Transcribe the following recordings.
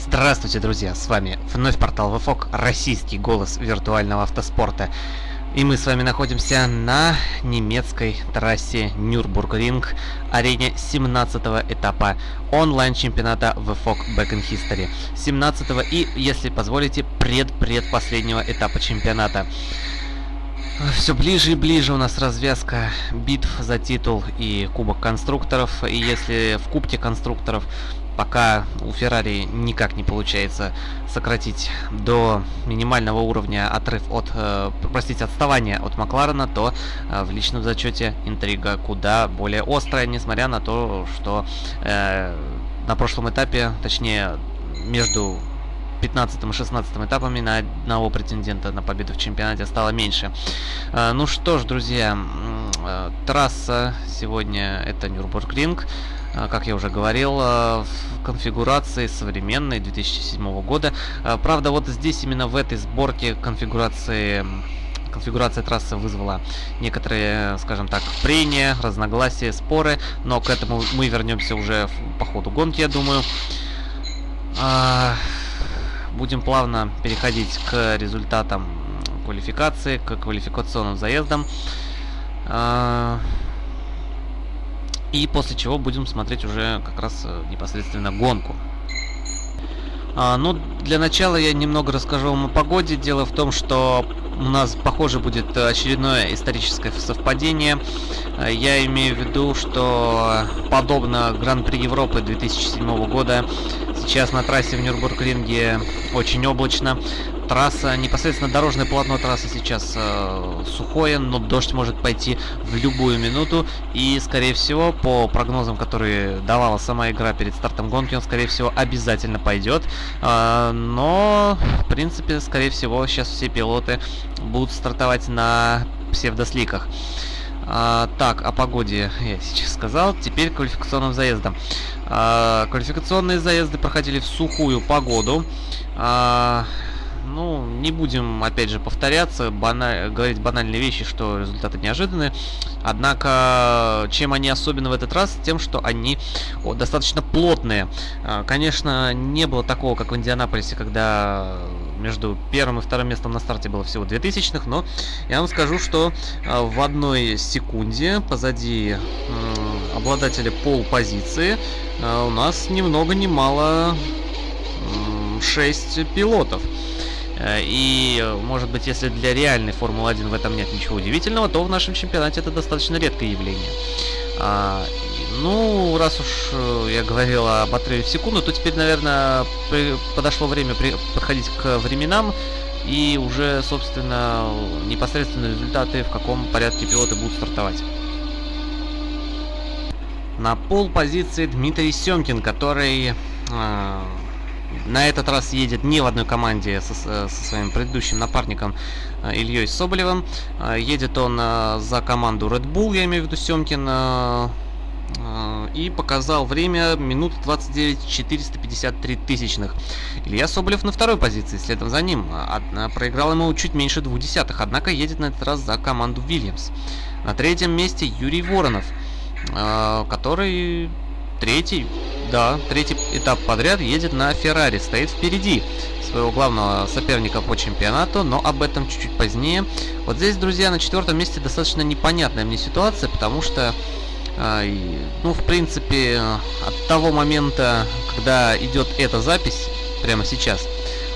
Здравствуйте, друзья! С вами вновь портал ВФОК, российский голос виртуального автоспорта. И мы с вами находимся на немецкой трассе Нюрбургринг, арене 17 этапа онлайн-чемпионата ВФОК Back in History. 17 и, если позволите, пред-предпоследнего этапа чемпионата. Все ближе и ближе у нас развязка битв за титул и Кубок конструкторов. И если в Кубке конструкторов пока у Феррари никак не получается сократить до минимального уровня отрыв от, э, простите, отставания от Макларена, то э, в личном зачете интрига куда более острая, несмотря на то, что э, на прошлом этапе, точнее, между 15 и 16 этапами на одного претендента на победу в чемпионате стало меньше. А, ну что ж, друзья, а, трасса сегодня это Нюрбургринг. А, как я уже говорил, в конфигурации современной 2007 года. Правда, вот здесь именно в этой сборке конфигурации конфигурация трассы вызвала некоторые, скажем так, прения, разногласия, споры, но к этому мы вернемся уже по ходу гонки, я думаю. Будем плавно переходить к результатам квалификации, к квалификационным заездам. И после чего будем смотреть уже как раз э, непосредственно гонку. А, ну, для начала я немного расскажу вам о погоде. Дело в том, что у нас, похоже, будет очередное историческое совпадение. А, я имею в виду, что подобно Гран-при Европы 2007 года Сейчас на трассе в Нюрнбург-ринге очень облачно. Трасса, непосредственно дорожное полотно трассы сейчас э, сухое, но дождь может пойти в любую минуту. И, скорее всего, по прогнозам, которые давала сама игра перед стартом гонки, он, скорее всего, обязательно пойдет. Э, но, в принципе, скорее всего, сейчас все пилоты будут стартовать на псевдосликах. А, так, о погоде я сейчас сказал. Теперь квалификационным заездом. А, квалификационные заезды проходили в сухую погоду. А, ну, не будем, опять же, повторяться, бана... говорить банальные вещи, что результаты неожиданные. Однако, чем они особенно в этот раз? Тем, что они о, достаточно плотные. А, конечно, не было такого, как в Индианаполисе, когда между первым и вторым местом на старте было всего 2000 но я вам скажу, что а, в одной секунде позади обладателя пол позиции а, у нас ни много ни мало 6 пилотов. Э, и, может быть, если для реальной Формулы-1 в этом нет ничего удивительного, то в нашем чемпионате это достаточно редкое явление. А, ну, раз уж э, я говорил об отрыве в секунду, то теперь, наверное, подошло время подходить к временам и уже, собственно, непосредственно результаты, в каком порядке пилоты будут стартовать. На пол позиции Дмитрий Семкин, который э, на этот раз едет не в одной команде со, со своим предыдущим напарником э, Ильей Соболевым. Э, едет он э, за команду Red Bull, я имею в виду Семкин. И показал время минут 29 453 тысячных. Илья Соболев на второй позиции, следом за ним. Проиграл ему чуть меньше двух десятых, однако едет на этот раз за команду Вильямс. На третьем месте Юрий Воронов, который третий, да, третий этап подряд едет на Феррари, стоит впереди своего главного соперника по чемпионату, но об этом чуть-чуть позднее. Вот здесь, друзья, на четвертом месте достаточно непонятная мне ситуация, потому что, э, ну, в принципе, от того момента, когда идет эта запись, прямо сейчас,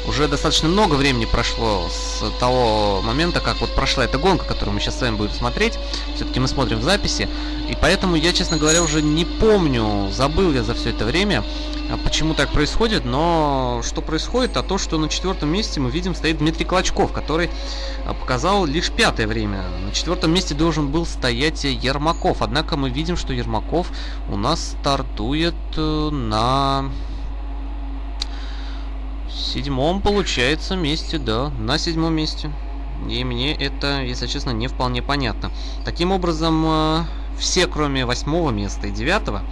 уже достаточно много времени прошло с того момента, как вот прошла эта гонка, которую мы сейчас с вами будем смотреть. Все-таки мы смотрим в записи. И поэтому я, честно говоря, уже не помню, забыл я за все это время, а почему так происходит. Но что происходит, а то, что на четвертом месте мы видим стоит Дмитрий Клочков, который а, показал лишь пятое время. На четвертом месте должен был стоять Ермаков. Однако мы видим, что Ермаков у нас стартует э, на седьмом, получается, месте, да, на седьмом месте. И мне это, если честно, не вполне понятно. Таким образом, э, все, кроме восьмого места и девятого,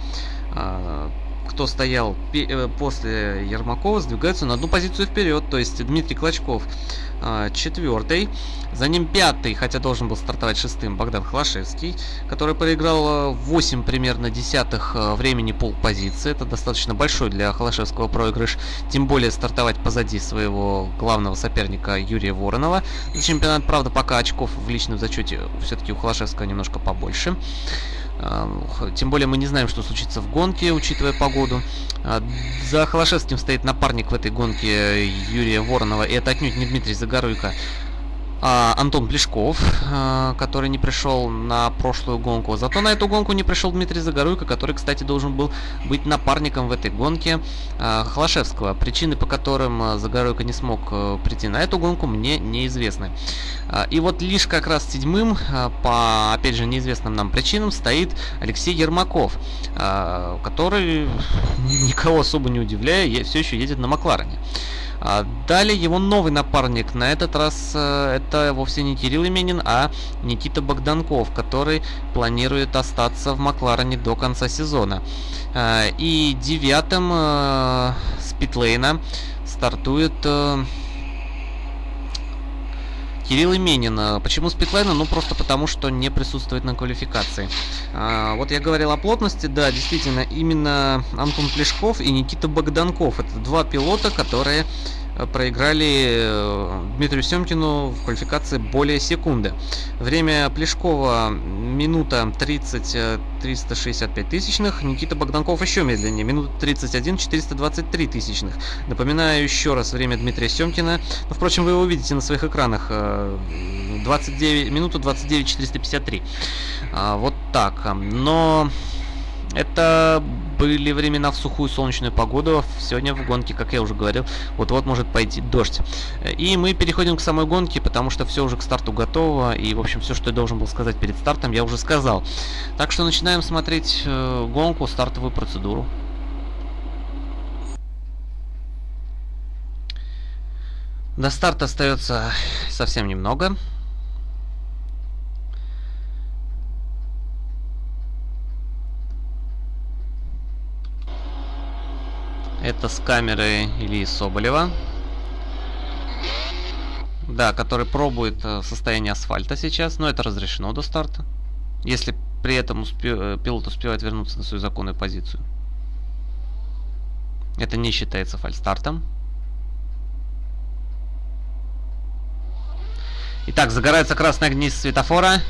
э, кто стоял э, после Ермакова, сдвигаются на одну позицию вперед. То есть Дмитрий Клочков э, четвертый. За ним пятый, хотя должен был стартовать шестым, Богдан Хлашевский, который проиграл 8 примерно десятых времени пол позиции. Это достаточно большой для Хлашевского проигрыш. Тем более стартовать позади своего главного соперника Юрия Воронова. За чемпионат, правда, пока очков в личном зачете все-таки у Холошевского немножко побольше. Тем более мы не знаем, что случится в гонке, учитывая погоду. А, за Холошевским стоит напарник в этой гонке Юрия Воронова, и это отнюдь не Дмитрий Загоруйко, Антон Плешков, а, который не пришел на прошлую гонку. Зато на эту гонку не пришел Дмитрий Загоруйко, который, кстати, должен был быть напарником в этой гонке а, Хлашевского. Причины, по которым Загоруйко не смог а, прийти на эту гонку, мне неизвестны. А, и вот лишь как раз седьмым, а, по, опять же, неизвестным нам причинам, стоит Алексей Ермаков, а, который, никого особо не удивляя, все еще едет на Макларене. А далее его новый напарник, на этот раз э, это вовсе не Кирилл Именин, а Никита Богданков, который планирует остаться в Макларене до конца сезона. Э, и девятым э, с стартует... Кирилл Именин. Почему с питлайна? Ну, просто потому, что не присутствует на квалификации. А, вот я говорил о плотности, да, действительно, именно Антон Плешков и Никита Богданков. Это два пилота, которые Э, проиграли э, Дмитрию Семкину в квалификации более секунды. Время Плешкова минута 30 365 тысячных, Никита Богданков еще медленнее, минута 31 423 тысячных. Напоминаю еще раз время Дмитрия Семкина. Ну, впрочем, вы его увидите на своих экранах. 29, э, минуту 29 453. А, вот так. Но это были времена в сухую солнечную погоду. Сегодня в гонке, как я уже говорил, вот-вот может пойти дождь. И мы переходим к самой гонке, потому что все уже к старту готово. И, в общем, все, что я должен был сказать перед стартом, я уже сказал. Так что начинаем смотреть э, гонку, стартовую процедуру. До старта остается совсем немного. Это с камеры Ильи Соболева. Да, который пробует э, состояние асфальта сейчас, но это разрешено до старта. Если при этом успе... Э, пилот успевает вернуться на свою законную позицию. Это не считается фальстартом. Итак, загораются красные огни светофора.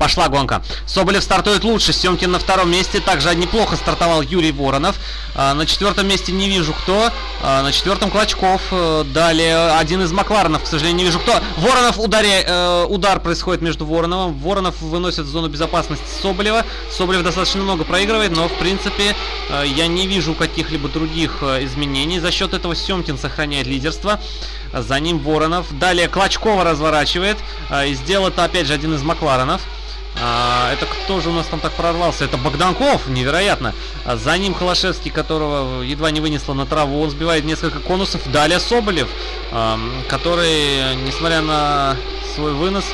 Пошла гонка. Соболев стартует лучше. Семкин на втором месте. Также неплохо стартовал Юрий Воронов. А, на четвертом месте не вижу кто. А, на четвертом Клочков. Э, далее один из Макларенов, к сожалению, не вижу кто. Воронов ударе, э, удар происходит между Вороновым. Воронов выносит в зону безопасности Соболева. Соболев достаточно много проигрывает, но в принципе э, я не вижу каких-либо других изменений. За счет этого Семкин сохраняет лидерство. За ним Воронов. Далее Клочкова разворачивает. И сделал это опять же один из Макларенов. А, это кто же у нас там так прорвался? Это Богданков, невероятно. А за ним Холошевский, которого едва не вынесло на траву. Он сбивает несколько конусов. Далее Соболев, а, который, несмотря на свой вынос,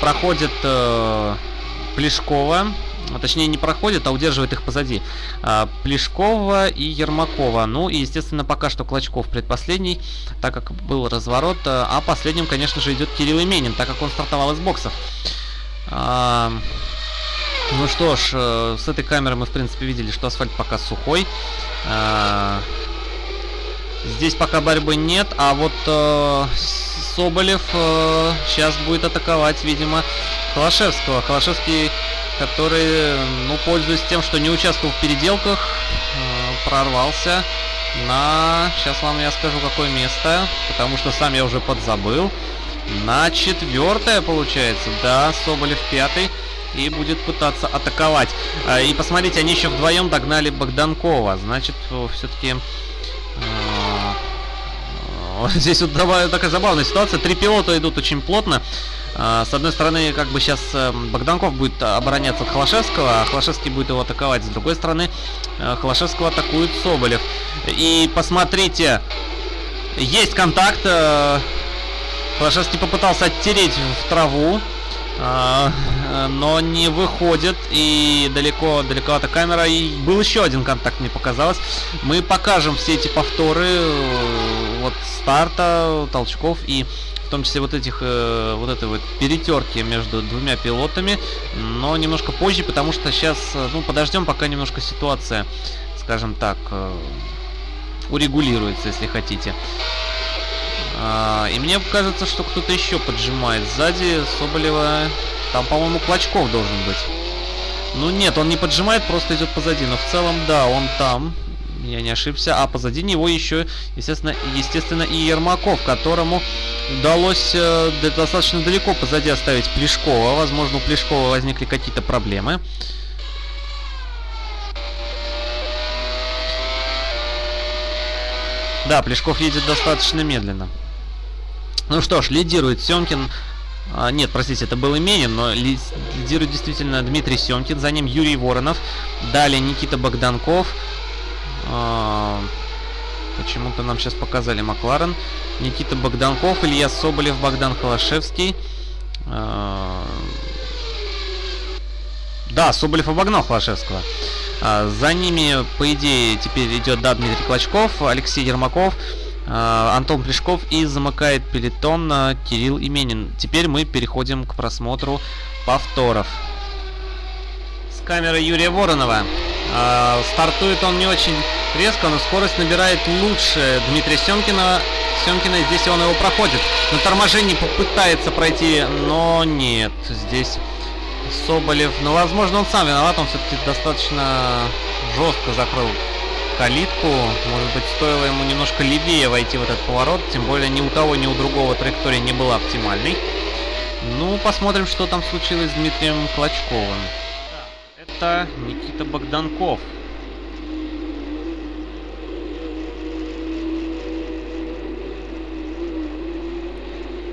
проходит а, Плешкова. А, точнее, не проходит, а удерживает их позади. А, Плешкова и Ермакова. Ну и, естественно, пока что Клочков предпоследний, так как был разворот. А последним, конечно же, идет Кирилл Именин, так как он стартовал из боксов. Ну что ж, э, с этой камеры мы, в принципе, видели, что асфальт пока сухой. А, здесь пока борьбы нет, а вот э, Соболев э, сейчас будет атаковать, видимо, Холошевского. Холошевский, который, ну, пользуясь тем, что не участвовал в переделках, прорвался на... Сейчас вам я скажу, какое место, потому что сам я уже подзабыл на четвертое получается. Да, Соболев пятый. И будет пытаться атаковать. А, и посмотрите, они еще вдвоем догнали Богданкова. Значит, все-таки... А, здесь вот такая забавная ситуация. Три пилота идут очень плотно. А, с одной стороны, как бы сейчас э, Богданков будет обороняться от Холошевского, а Холошевский будет его атаковать. С другой стороны, э, Холошевского атакует Соболев. И посмотрите, есть контакт. Э, Флашевский попытался оттереть в траву. А, э, но не выходит. И далеко, далековато камера. И был еще один контакт, мне показалось. Мы покажем все эти повторы э, вот старта, толчков и в том числе вот этих э, вот этой вот перетерки между двумя пилотами, но немножко позже, потому что сейчас, ну, подождем, пока немножко ситуация, скажем так, урегулируется, если хотите. А, и мне кажется, что кто-то еще поджимает сзади Соболева. Там, по-моему, Клочков должен быть. Ну нет, он не поджимает, просто идет позади. Но в целом, да, он там. Я не ошибся. А позади него еще, естественно, естественно и Ермаков, которому удалось э, достаточно далеко позади оставить Плешкова. Возможно, у Плешкова возникли какие-то проблемы. Да, Плешков едет достаточно медленно. Ну что ж, лидирует Семкин. А, нет, простите, это был Именин, но лидирует действительно Дмитрий Семкин. За ним Юрий Воронов. Далее Никита Богданков. А, Почему-то нам сейчас показали Макларен. Никита Богданков, Илья Соболев, Богдан Холошевский. А, да, Соболев обогнал Холошевского. А, за ними, по идее, теперь идет, да, Дмитрий Клочков, Алексей Ермаков. А, Антон Плешков и замыкает пелетон Кирилл Именин. Теперь мы переходим к просмотру повторов. С камеры Юрия Воронова. А, стартует он не очень резко, но скорость набирает лучше Дмитрия Семкина. Семкина здесь он его проходит. На торможении попытается пройти, но нет. Здесь Соболев, ну возможно он сам виноват, он все-таки достаточно жестко закрыл калитку. Может быть, стоило ему немножко левее войти в этот поворот. Тем более ни у того, ни у другого траектория не была оптимальной. Ну, посмотрим, что там случилось с Дмитрием Клочковым. Это Никита Богданков.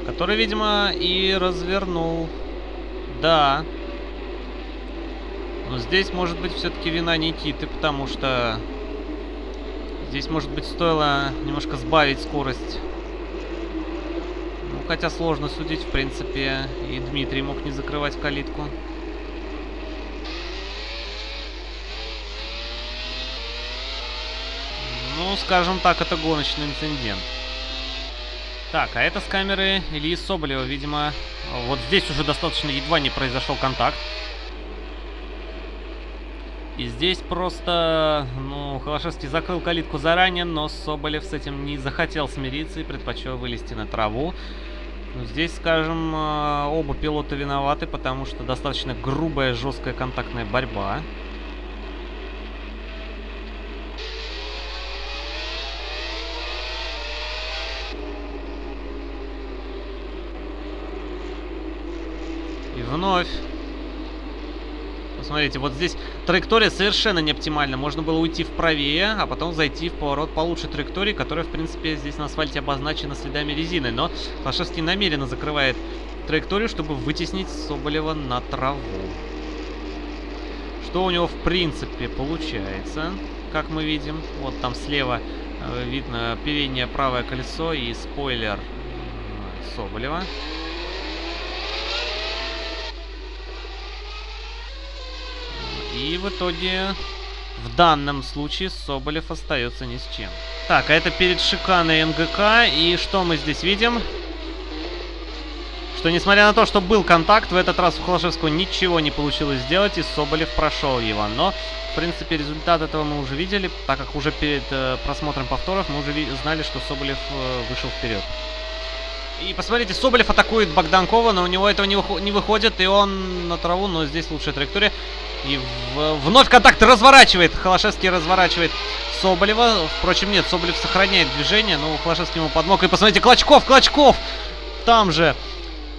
Который, видимо, и развернул. Да. Но здесь может быть все-таки вина Никиты, потому что Здесь, может быть, стоило немножко сбавить скорость. Ну, хотя сложно судить, в принципе. И Дмитрий мог не закрывать калитку. Ну, скажем так, это гоночный инцидент. Так, а это с камеры Ильи Соболева, видимо. Вот здесь уже достаточно едва не произошел контакт. И здесь просто, ну, Холошевский закрыл калитку заранее, но Соболев с этим не захотел смириться и предпочел вылезти на траву. Ну, здесь, скажем, э, оба пилота виноваты, потому что достаточно грубая, жесткая контактная борьба. И вновь Смотрите, вот здесь траектория совершенно не оптимальна. Можно было уйти вправее, а потом зайти в поворот получше траектории, которая, в принципе, здесь на асфальте обозначена следами резины. Но Лошевский намеренно закрывает траекторию, чтобы вытеснить Соболева на траву. Что у него, в принципе, получается, как мы видим. Вот там слева э, видно переднее правое колесо и спойлер э, Соболева. И в итоге, в данном случае, Соболев остается ни с чем. Так, а это перед шиканой МГК. И что мы здесь видим? Что, несмотря на то, что был контакт, в этот раз у Холошевского ничего не получилось сделать, и Соболев прошел его. Но, в принципе, результат этого мы уже видели, так как уже перед э, просмотром повторов мы уже знали, что Соболев э, вышел вперед. И посмотрите, Соболев атакует Богданкова, но у него этого не, не выходит, и он на траву, но здесь лучшая траектория. И в, вновь контакт разворачивает. Холошевский разворачивает Соболева. Впрочем, нет, Соболев сохраняет движение. Но Холошевский ему подмог. И посмотрите, Клочков, Клочков! Там же.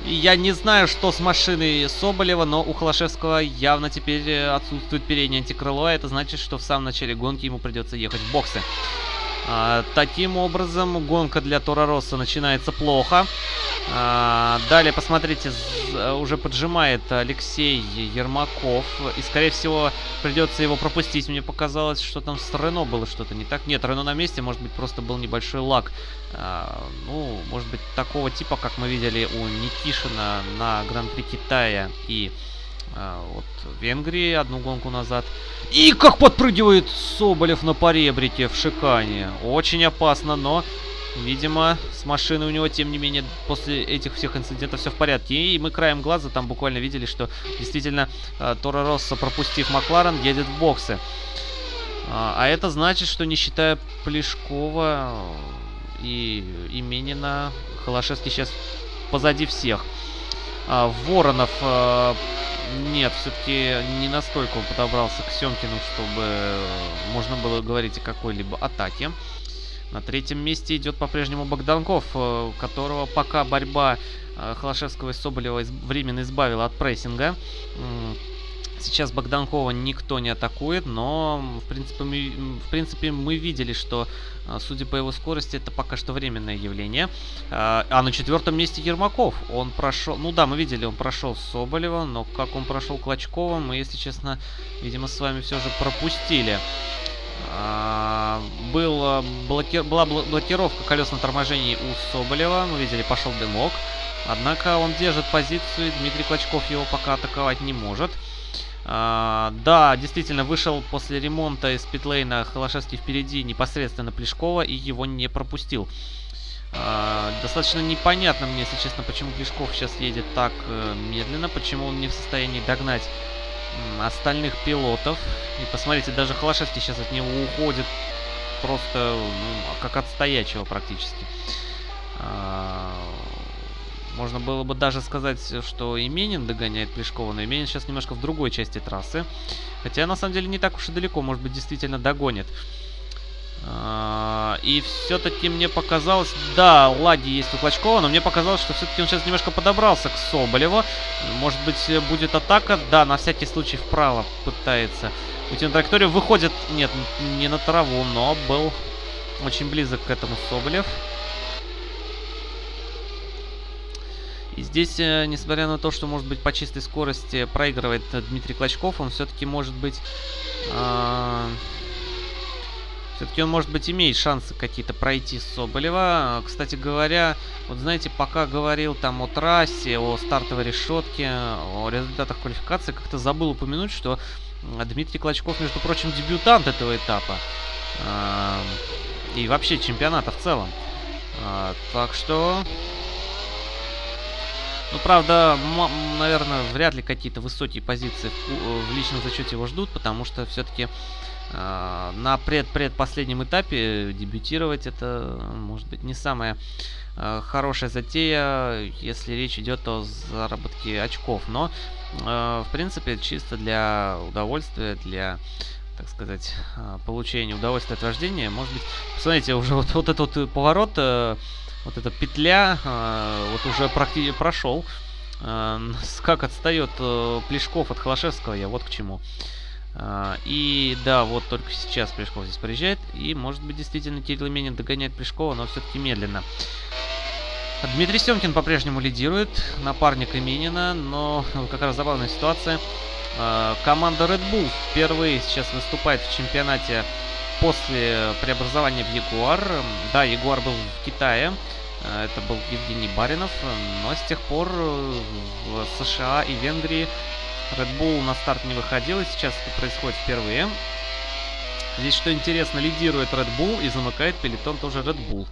Я не знаю, что с машиной Соболева, но у Холошевского явно теперь э, отсутствует переднее антикрыло. А это значит, что в самом начале гонки ему придется ехать в боксы. А, таким образом, гонка для Тора Росса начинается плохо. А, далее, посмотрите, уже поджимает Алексей Ермаков. И, скорее всего, придется его пропустить. Мне показалось, что там с Рено было что-то не так. Нет, Рено на месте, может быть, просто был небольшой лак. А, ну, может быть, такого типа, как мы видели у Никишина на Гран-при Китая и А, вот Венгрии одну гонку назад. И как подпрыгивает Соболев на поребрике в Шикане. Очень опасно, но, видимо, с машиной у него, тем не менее, после этих всех инцидентов все в порядке. И мы краем глаза там буквально видели, что действительно э, Торо Росса, пропустив Макларен, едет в боксы. А, а это значит, что не считая Плешкова и Именина, Холошевский сейчас позади всех. А, Воронов а, нет, все-таки не настолько он подобрался к Семкину, чтобы можно было говорить о какой-либо атаке. На третьем месте идет по-прежнему Богданков, э, которого пока борьба э, Холошевского и Соболева временно избавила от прессинга. Сейчас Богданкова никто не атакует, но в принципе мы, в принципе, мы видели, что, а, судя по его скорости, это пока что временное явление. А, а на четвертом месте Ермаков. Он прошел, ну да, мы видели, он прошел Соболева, но как он прошел Клочкова, мы, если честно, видимо, с вами все же пропустили. А, был, блоки... Была блокировка колесного торможения у Соболева, мы видели, пошел дымок. Однако он держит позицию, Дмитрий Клочков его пока атаковать не может. А, да, действительно, вышел после ремонта из питлейна Холошевский впереди непосредственно Плешкова и его не пропустил. А, достаточно непонятно мне, если честно, почему Плешков сейчас едет так э, медленно, почему он не в состоянии догнать остальных пилотов. И посмотрите, даже Холошевский сейчас от него уходит просто ну, как от стоячего практически. А, можно было бы даже сказать, что Именин догоняет Плешкова, но Именин сейчас немножко в другой части трассы. Хотя, на самом деле, не так уж и далеко, может быть, действительно догонит. А, и все-таки мне показалось, да, лаги есть у Клочкова, но мне показалось, что все-таки он сейчас немножко подобрался к Соболеву. Может быть, будет атака. Да, на всякий случай вправо пытается уйти на траекторию. Выходит, нет, не на траву, но был очень близок к этому Соболев. И здесь, э, несмотря на то, что, может быть, по чистой скорости проигрывает Дмитрий Клочков, он все-таки может быть... Э, все-таки он, может быть, имеет шансы какие-то пройти Соболева. Кстати говоря, вот знаете, пока говорил там о трассе, о стартовой решетке, о результатах квалификации, как-то забыл упомянуть, что Дмитрий Клочков, между прочим, дебютант этого этапа. Э, и вообще чемпионата в целом. Э, так что ну, правда, наверное, вряд ли какие-то высокие позиции в, э, личном зачете его ждут, потому что все-таки э, на пред-предпоследнем этапе дебютировать это, может быть, не самая э, хорошая затея, если речь идет о заработке очков. Но, э, в принципе, чисто для удовольствия, для так сказать, э, получения удовольствия от вождения. Может быть, посмотрите, уже вот, вот этот вот поворот э, вот эта петля э, вот уже практически прошел. Э, как отстает э, Плешков от Холошевского, я вот к чему. Э, и да, вот только сейчас Плешков здесь приезжает. И может быть действительно Кирилл Именин догоняет Плешкова, но все-таки медленно. Дмитрий Семкин по-прежнему лидирует, напарник Именина, но как раз забавная ситуация. Команда Red Bull впервые сейчас выступает в чемпионате после преобразования в Ягуар. Да, Ягуар был в Китае. Э, это был Евгений Баринов. Но с тех пор э, в США и Венгрии Red Bull на старт не выходил. И сейчас это происходит впервые. Здесь, что интересно, лидирует Red Bull и замыкает пелетон тоже Red Bull.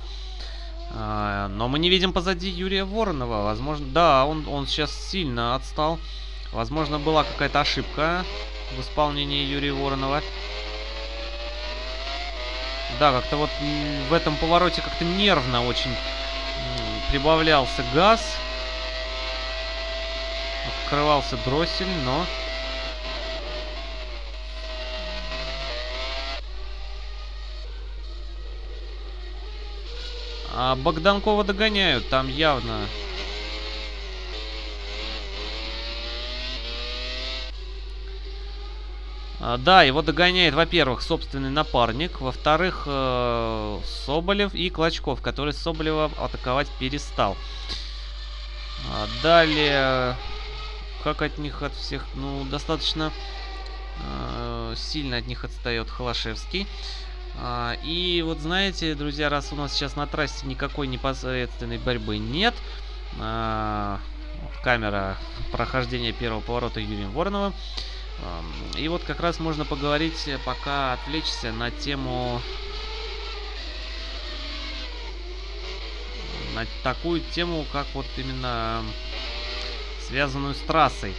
Э, но мы не видим позади Юрия Воронова. Возможно, да, он, он сейчас сильно отстал. Возможно, была какая-то ошибка в исполнении Юрия Воронова. Да, как-то вот в этом повороте как-то нервно очень прибавлялся газ. Открывался дроссель, но... А Богданкова догоняют, там явно да, его догоняет, во-первых, собственный напарник, во-вторых, э, Соболев и Клочков, который Соболева атаковать перестал. А, далее, как от них от всех, ну, достаточно э, сильно от них отстает Холошевский. А, и вот знаете, друзья, раз у нас сейчас на трассе никакой непосредственной борьбы нет, камера прохождения первого поворота Юрием Вороновым. И вот как раз можно поговорить, пока отвлечься на тему... На такую тему, как вот именно связанную с трассой.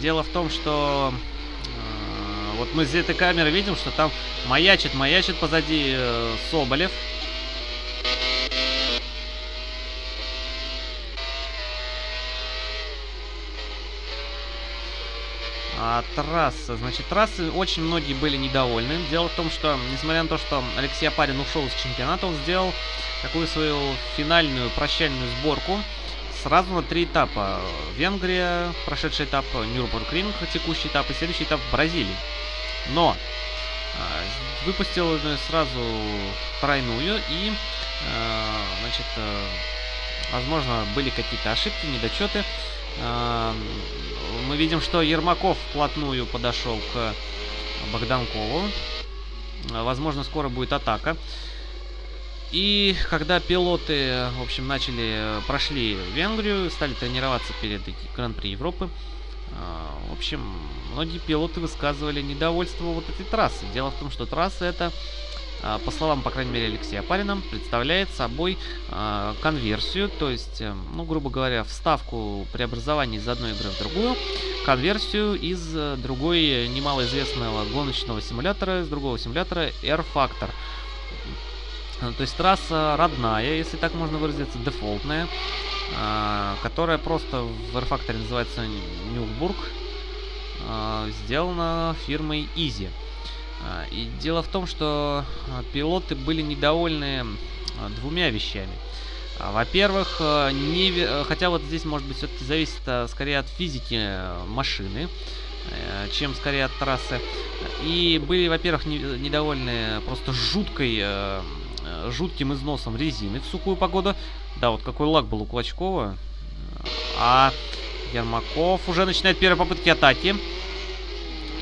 Дело в том, что вот мы с этой камеры видим, что там маячит, маячит позади э, Соболев. А трасса, значит, трассы очень многие были недовольны. Дело в том, что, несмотря на то, что Алексей Апарин ушел из чемпионата, он сделал такую свою финальную прощальную сборку сразу на три этапа. Венгрия, прошедший этап, Нюрнбург-Ринг, текущий этап и следующий этап в Бразилии. Но э, выпустил сразу тройную и, э, значит, э, возможно, были какие-то ошибки, недочеты. Мы видим, что Ермаков вплотную подошел к Богданкову. Возможно, скоро будет атака. И когда пилоты, в общем, начали, прошли Венгрию, стали тренироваться перед Гран-при Европы, в общем, многие пилоты высказывали недовольство вот этой трассы. Дело в том, что трасса это, а, по словам, по крайней мере, Алексея Парина, представляет собой а, конверсию, то есть, э, ну, грубо говоря, вставку преобразования из одной игры в другую, конверсию из э, другой немалоизвестного гоночного симулятора, из другого симулятора Air Factor. То есть трасса родная, если так можно выразиться, дефолтная, а, которая просто в R-Factor называется Нюрнбург, а, сделана фирмой Easy. А, и дело в том, что а, пилоты были недовольны двумя вещами. Во-первых, не, хотя вот здесь, может быть, все-таки зависит скорее от физики машины, э, чем скорее от трассы. И были, во-первых, недовольны просто жуткой, жутким износом резины в сухую погоду. Да, вот какой лак был у Клочкова. А Ермаков уже начинает первые попытки атаки.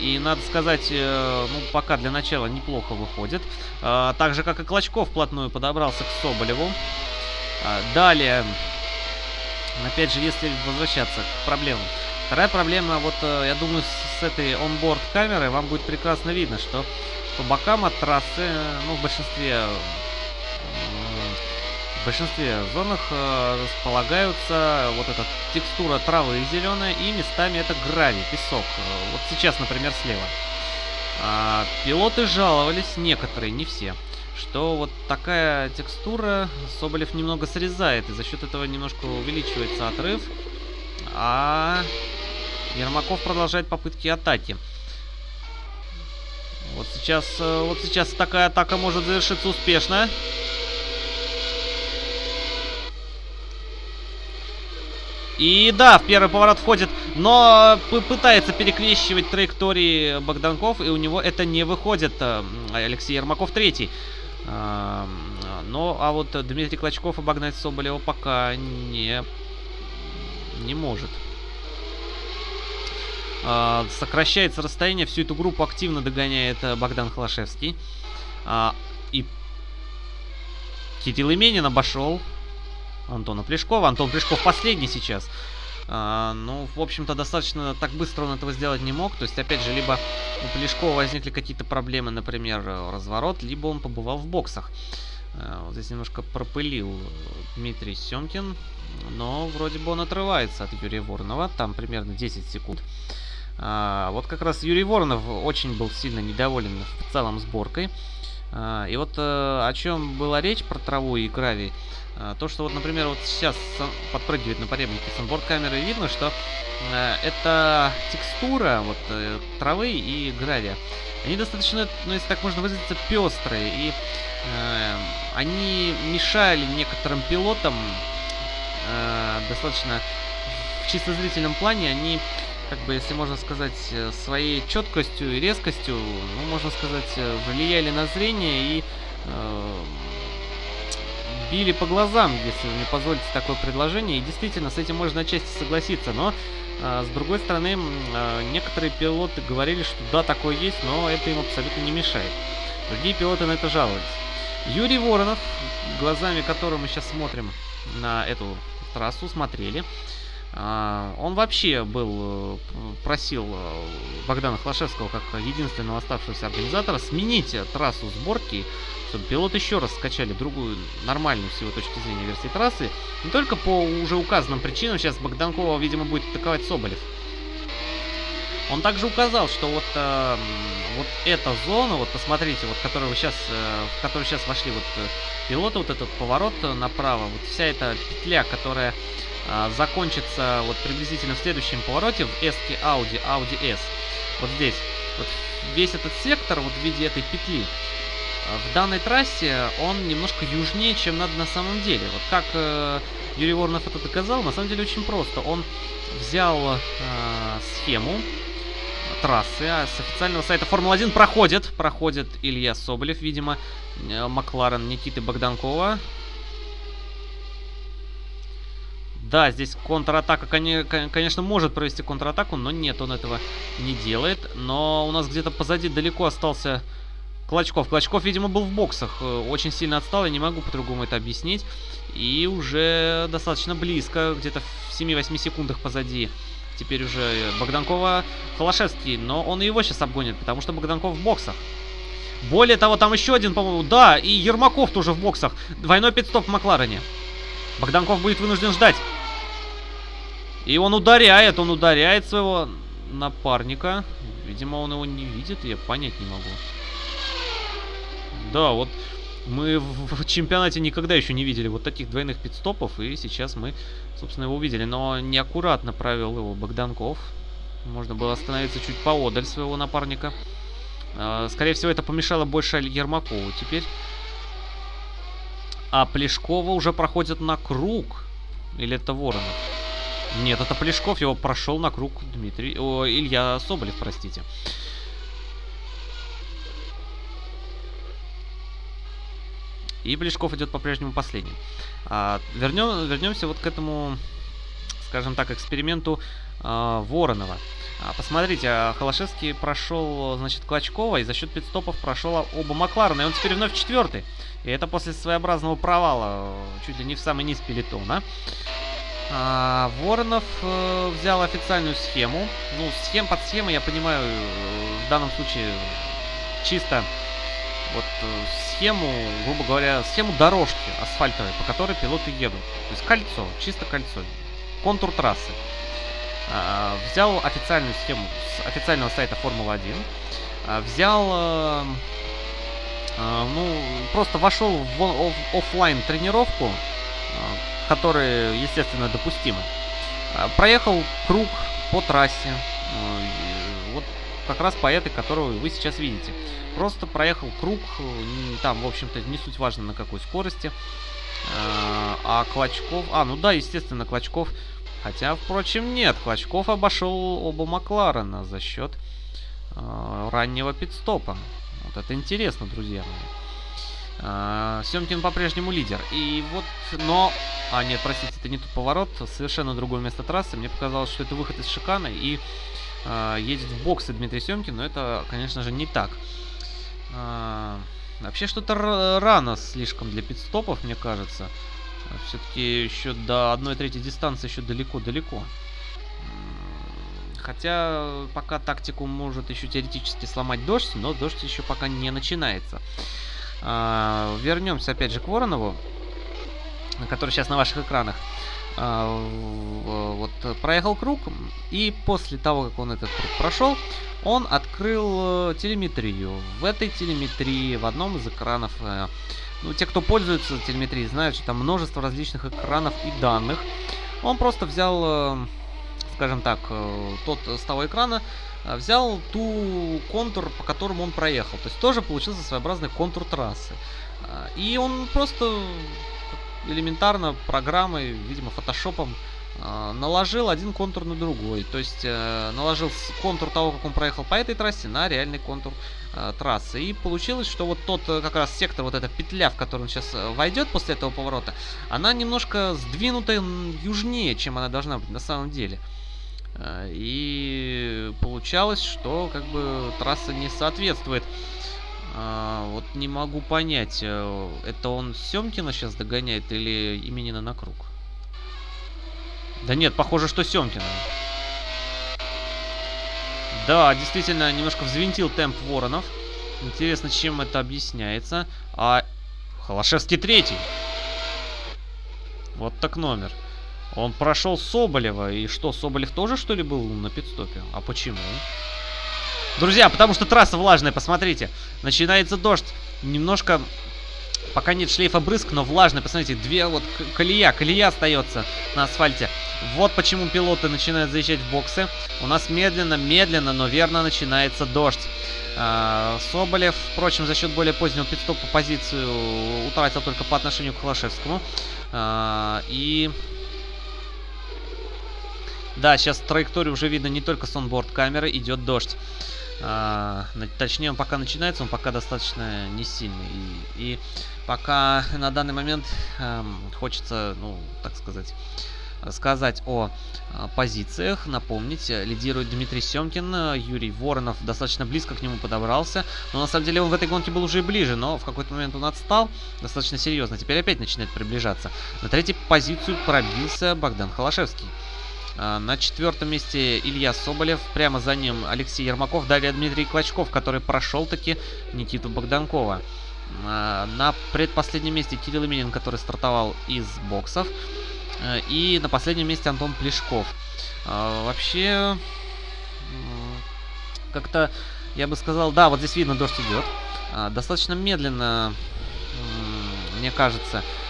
И надо сказать, э, ну, пока для начала неплохо выходит. Э, так же, как и Клочков вплотную подобрался к Соболеву. Э, далее, опять же, если возвращаться к проблемам. Вторая проблема, вот, э, я думаю, с, этой онборд камерой вам будет прекрасно видно, что по бокам от трассы, ну, в большинстве в большинстве зонах э, располагаются вот эта текстура травы зеленая и местами это гравий, песок. Э, вот сейчас, например, слева. А, пилоты жаловались, некоторые, не все, что вот такая текстура Соболев немного срезает, и за счет этого немножко увеличивается отрыв, а Ермаков продолжает попытки атаки. Вот сейчас, э, вот сейчас такая атака может завершиться успешно. И да, в первый поворот входит, но пытается перекрещивать траектории Богданков, и у него это не выходит. Э, Алексей Ермаков третий. Э, но, а вот Дмитрий Клочков обогнать Соболева пока не, не может. Э, сокращается расстояние, всю эту группу активно догоняет Богдан Холошевский. И Кирилл Именин обошел Антона Плешкова. Антон Плешков последний сейчас. А, ну, в общем-то, достаточно так быстро он этого сделать не мог. То есть, опять же, либо у Плешкова возникли какие-то проблемы, например, разворот, либо он побывал в боксах. А, вот здесь немножко пропылил Дмитрий Семкин, но вроде бы он отрывается от Юрия Воронова. Там примерно 10 секунд. А, вот как раз Юрий Воронов очень был сильно недоволен в целом сборкой. А, и вот а, о чем была речь про траву и гравий. А, то, что вот, например, вот сейчас подпрыгивает на подъемнике санборд камеры, видно, что э, это текстура вот э, травы и гравия. Они достаточно, ну если так можно выразиться, пестрые. И э, они мешали некоторым пилотам э, достаточно в чисто зрительном плане. Они, как бы, если можно сказать, э, своей четкостью и резкостью, ну, можно сказать, влияли на зрение и э, били по глазам, если вы мне позволите такое предложение. И действительно, с этим можно отчасти согласиться. Но, э, с другой стороны, э, некоторые пилоты говорили, что да, такое есть, но это им абсолютно не мешает. Другие пилоты на это жаловались. Юрий Воронов, глазами которого мы сейчас смотрим на эту трассу, смотрели. А, он вообще был, просил Богдана Хлашевского, как единственного оставшегося организатора, сменить трассу сборки, чтобы пилот еще раз скачали другую нормальную с его точки зрения версии трассы. Не только по уже указанным причинам, сейчас Богданкова, видимо, будет атаковать Соболев. Он также указал, что вот, э, вот эта зона, вот посмотрите, вот которую вы сейчас, э, в которую сейчас вошли вот э, пилоты, вот этот поворот направо, вот вся эта петля, которая э, закончится вот приблизительно в следующем повороте в S Audi, Audi S. Вот здесь. Вот весь этот сектор вот в виде этой петли. Э, в данной трассе он немножко южнее, чем надо на самом деле. Вот как э, Юрий Воронов это доказал, на самом деле очень просто. Он взял э, схему трассы. А с официального сайта Формула-1 проходит. Проходит Илья Соболев, видимо. Э, Макларен Никиты Богданкова. Да, здесь контратака, конечно, может провести контратаку, но нет, он этого не делает. Но у нас где-то позади далеко остался Клочков. Клочков, видимо, был в боксах. Э, очень сильно отстал, я не могу по-другому это объяснить. И уже достаточно близко, где-то в 7-8 секундах позади теперь уже Богданкова Холошевский, но он его сейчас обгонит, потому что Богданков в боксах. Более того, там еще один, по-моему, да, и Ермаков тоже в боксах. Двойной пидстоп в Макларене. Богданков будет вынужден ждать. И он ударяет, он ударяет своего напарника. Видимо, он его не видит, я понять не могу. Да, вот мы в чемпионате никогда еще не видели вот таких двойных пидстопов, и сейчас мы, собственно, его увидели. Но неаккуратно провел его Богданков. Можно было остановиться чуть поодаль своего напарника. А, скорее всего, это помешало больше Ермакову теперь. А Плешкова уже проходит на круг. Или это Воронов? Нет, это Плешков, его прошел на круг Дмитрий... О, Илья Соболев, простите. И Плешков идет по-прежнему последним. А, вернем, вернемся вот к этому, скажем так, эксперименту а, Воронова. А, посмотрите, а, Холошевский прошел, значит, Клочкова, и за счет пидстопов прошел оба Макларена, и он теперь вновь четвертый. И это после своеобразного провала, чуть ли не в самый низ пелетона. А, Воронов э, взял официальную схему. Ну, схем под схемой, я понимаю, в данном случае чисто вот э, схему, грубо говоря, схему дорожки асфальтовой, по которой пилоты едут. То есть кольцо, чисто кольцо, контур трассы. А, взял официальную схему с официального сайта Формула-1. А, взял, а, ну, просто вошел в офлайн тренировку, а, которые, естественно, допустимы. А, проехал круг по трассе, а, вот как раз по этой, которую вы сейчас видите. Просто проехал круг, там, в общем-то, не суть важно на какой скорости. А, а Клочков... А, ну да, естественно, Клочков... Хотя, впрочем, нет. Клочков обошел оба Макларена за счет раннего пидстопа. Вот это интересно, друзья мои. Э, Семкин по-прежнему лидер. И вот, но... А, нет, простите, это не тот поворот. Совершенно другое место трассы. Мне показалось, что это выход из шикана. И э, едет в боксы Дмитрий Семкин. Но это, конечно же, не так. А, вообще что-то рано слишком для пидстопов, мне кажется. Все-таки еще до 1 трети дистанции еще далеко-далеко. Хотя пока тактику может еще теоретически сломать дождь, но дождь еще пока не начинается. А, вернемся опять же к Воронову, который сейчас на ваших экранах. А, вот проехал круг, и после того, как он этот круг прошел, он открыл э, телеметрию. В этой телеметрии, в одном из экранов, э, ну, те, кто пользуется телеметрией, знают, что там множество различных экранов и данных. Он просто взял, э, скажем так, тот с того экрана, взял ту контур, по которому он проехал. То есть тоже получился своеобразный контур трассы. И он просто элементарно программой, видимо, фотошопом э, наложил один контур на другой. То есть э, наложил контур того, как он проехал по этой трассе, на реальный контур э, трассы. И получилось, что вот тот э, как раз сектор, вот эта петля, в которую он сейчас э, войдет после этого поворота, она немножко сдвинута южнее, чем она должна быть на самом деле. Э, и получалось, что как бы трасса не соответствует а, вот не могу понять, э, это он Семкина сейчас догоняет или именина на круг? Да нет, похоже, что Семкина. Да, действительно, немножко взвинтил темп Воронов. Интересно, чем это объясняется. А Холошевский третий. Вот так номер. Он прошел Соболева. И что, Соболев тоже, что ли, был на пидстопе? А почему? Друзья, потому что трасса влажная, посмотрите. Начинается дождь. Немножко... Пока нет шлейфа брызг, но влажная. Посмотрите, две вот колея. Колея остается на асфальте. Вот почему пилоты начинают заезжать в боксы. У нас медленно, медленно, но верно начинается дождь. А, Соболев, впрочем, за счет более позднего пидстопа позицию утратил только по отношению к Холошевскому. А, и да, сейчас траекторию уже видно не только с онборд камеры, идет дождь. А, точнее, он пока начинается, он пока достаточно не сильный. И, и пока на данный момент эм, хочется, ну, так сказать, рассказать о э, позициях. Напомнить, лидирует Дмитрий Семкин, Юрий Воронов достаточно близко к нему подобрался. Но на самом деле он в этой гонке был уже и ближе, но в какой-то момент он отстал достаточно серьезно. Теперь опять начинает приближаться. На третью позицию пробился Богдан Холошевский. А, на четвертом месте Илья Соболев. Прямо за ним Алексей Ермаков. Далее Дмитрий Клочков, который прошел таки Никиту Богданкова. А, на предпоследнем месте Кирилл Именин, который стартовал из боксов. А, и на последнем месте Антон Плешков. Вообще, как-то, я бы сказал, да, вот здесь видно, дождь идет. Достаточно медленно, мне кажется, Э,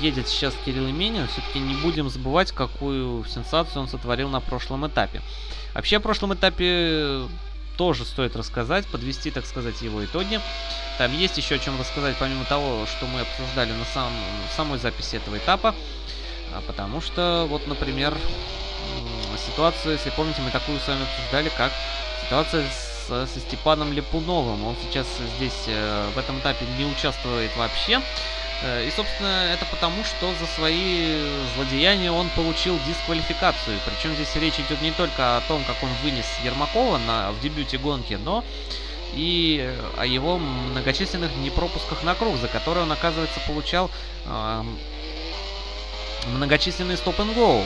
едет сейчас Кирилл Именин, все-таки не будем забывать, какую сенсацию он сотворил на прошлом этапе. Вообще, о прошлом этапе тоже стоит рассказать, подвести, так сказать, его итоги. Там есть еще о чем рассказать, помимо того, что мы обсуждали на сам, самой записи этого этапа. А потому что, вот, например, ситуацию, если помните, мы такую с вами обсуждали, как ситуация с, со Степаном Лепуновым. Он сейчас здесь э, в этом этапе не участвует вообще. Э, и, собственно, это потому, что за свои злодеяния он получил дисквалификацию. Причем здесь речь идет не только о том, как он вынес Ермакова на, в дебюте гонки, но и о его многочисленных непропусках на круг, за которые он, оказывается, получал э, многочисленные стоп-н-гоу.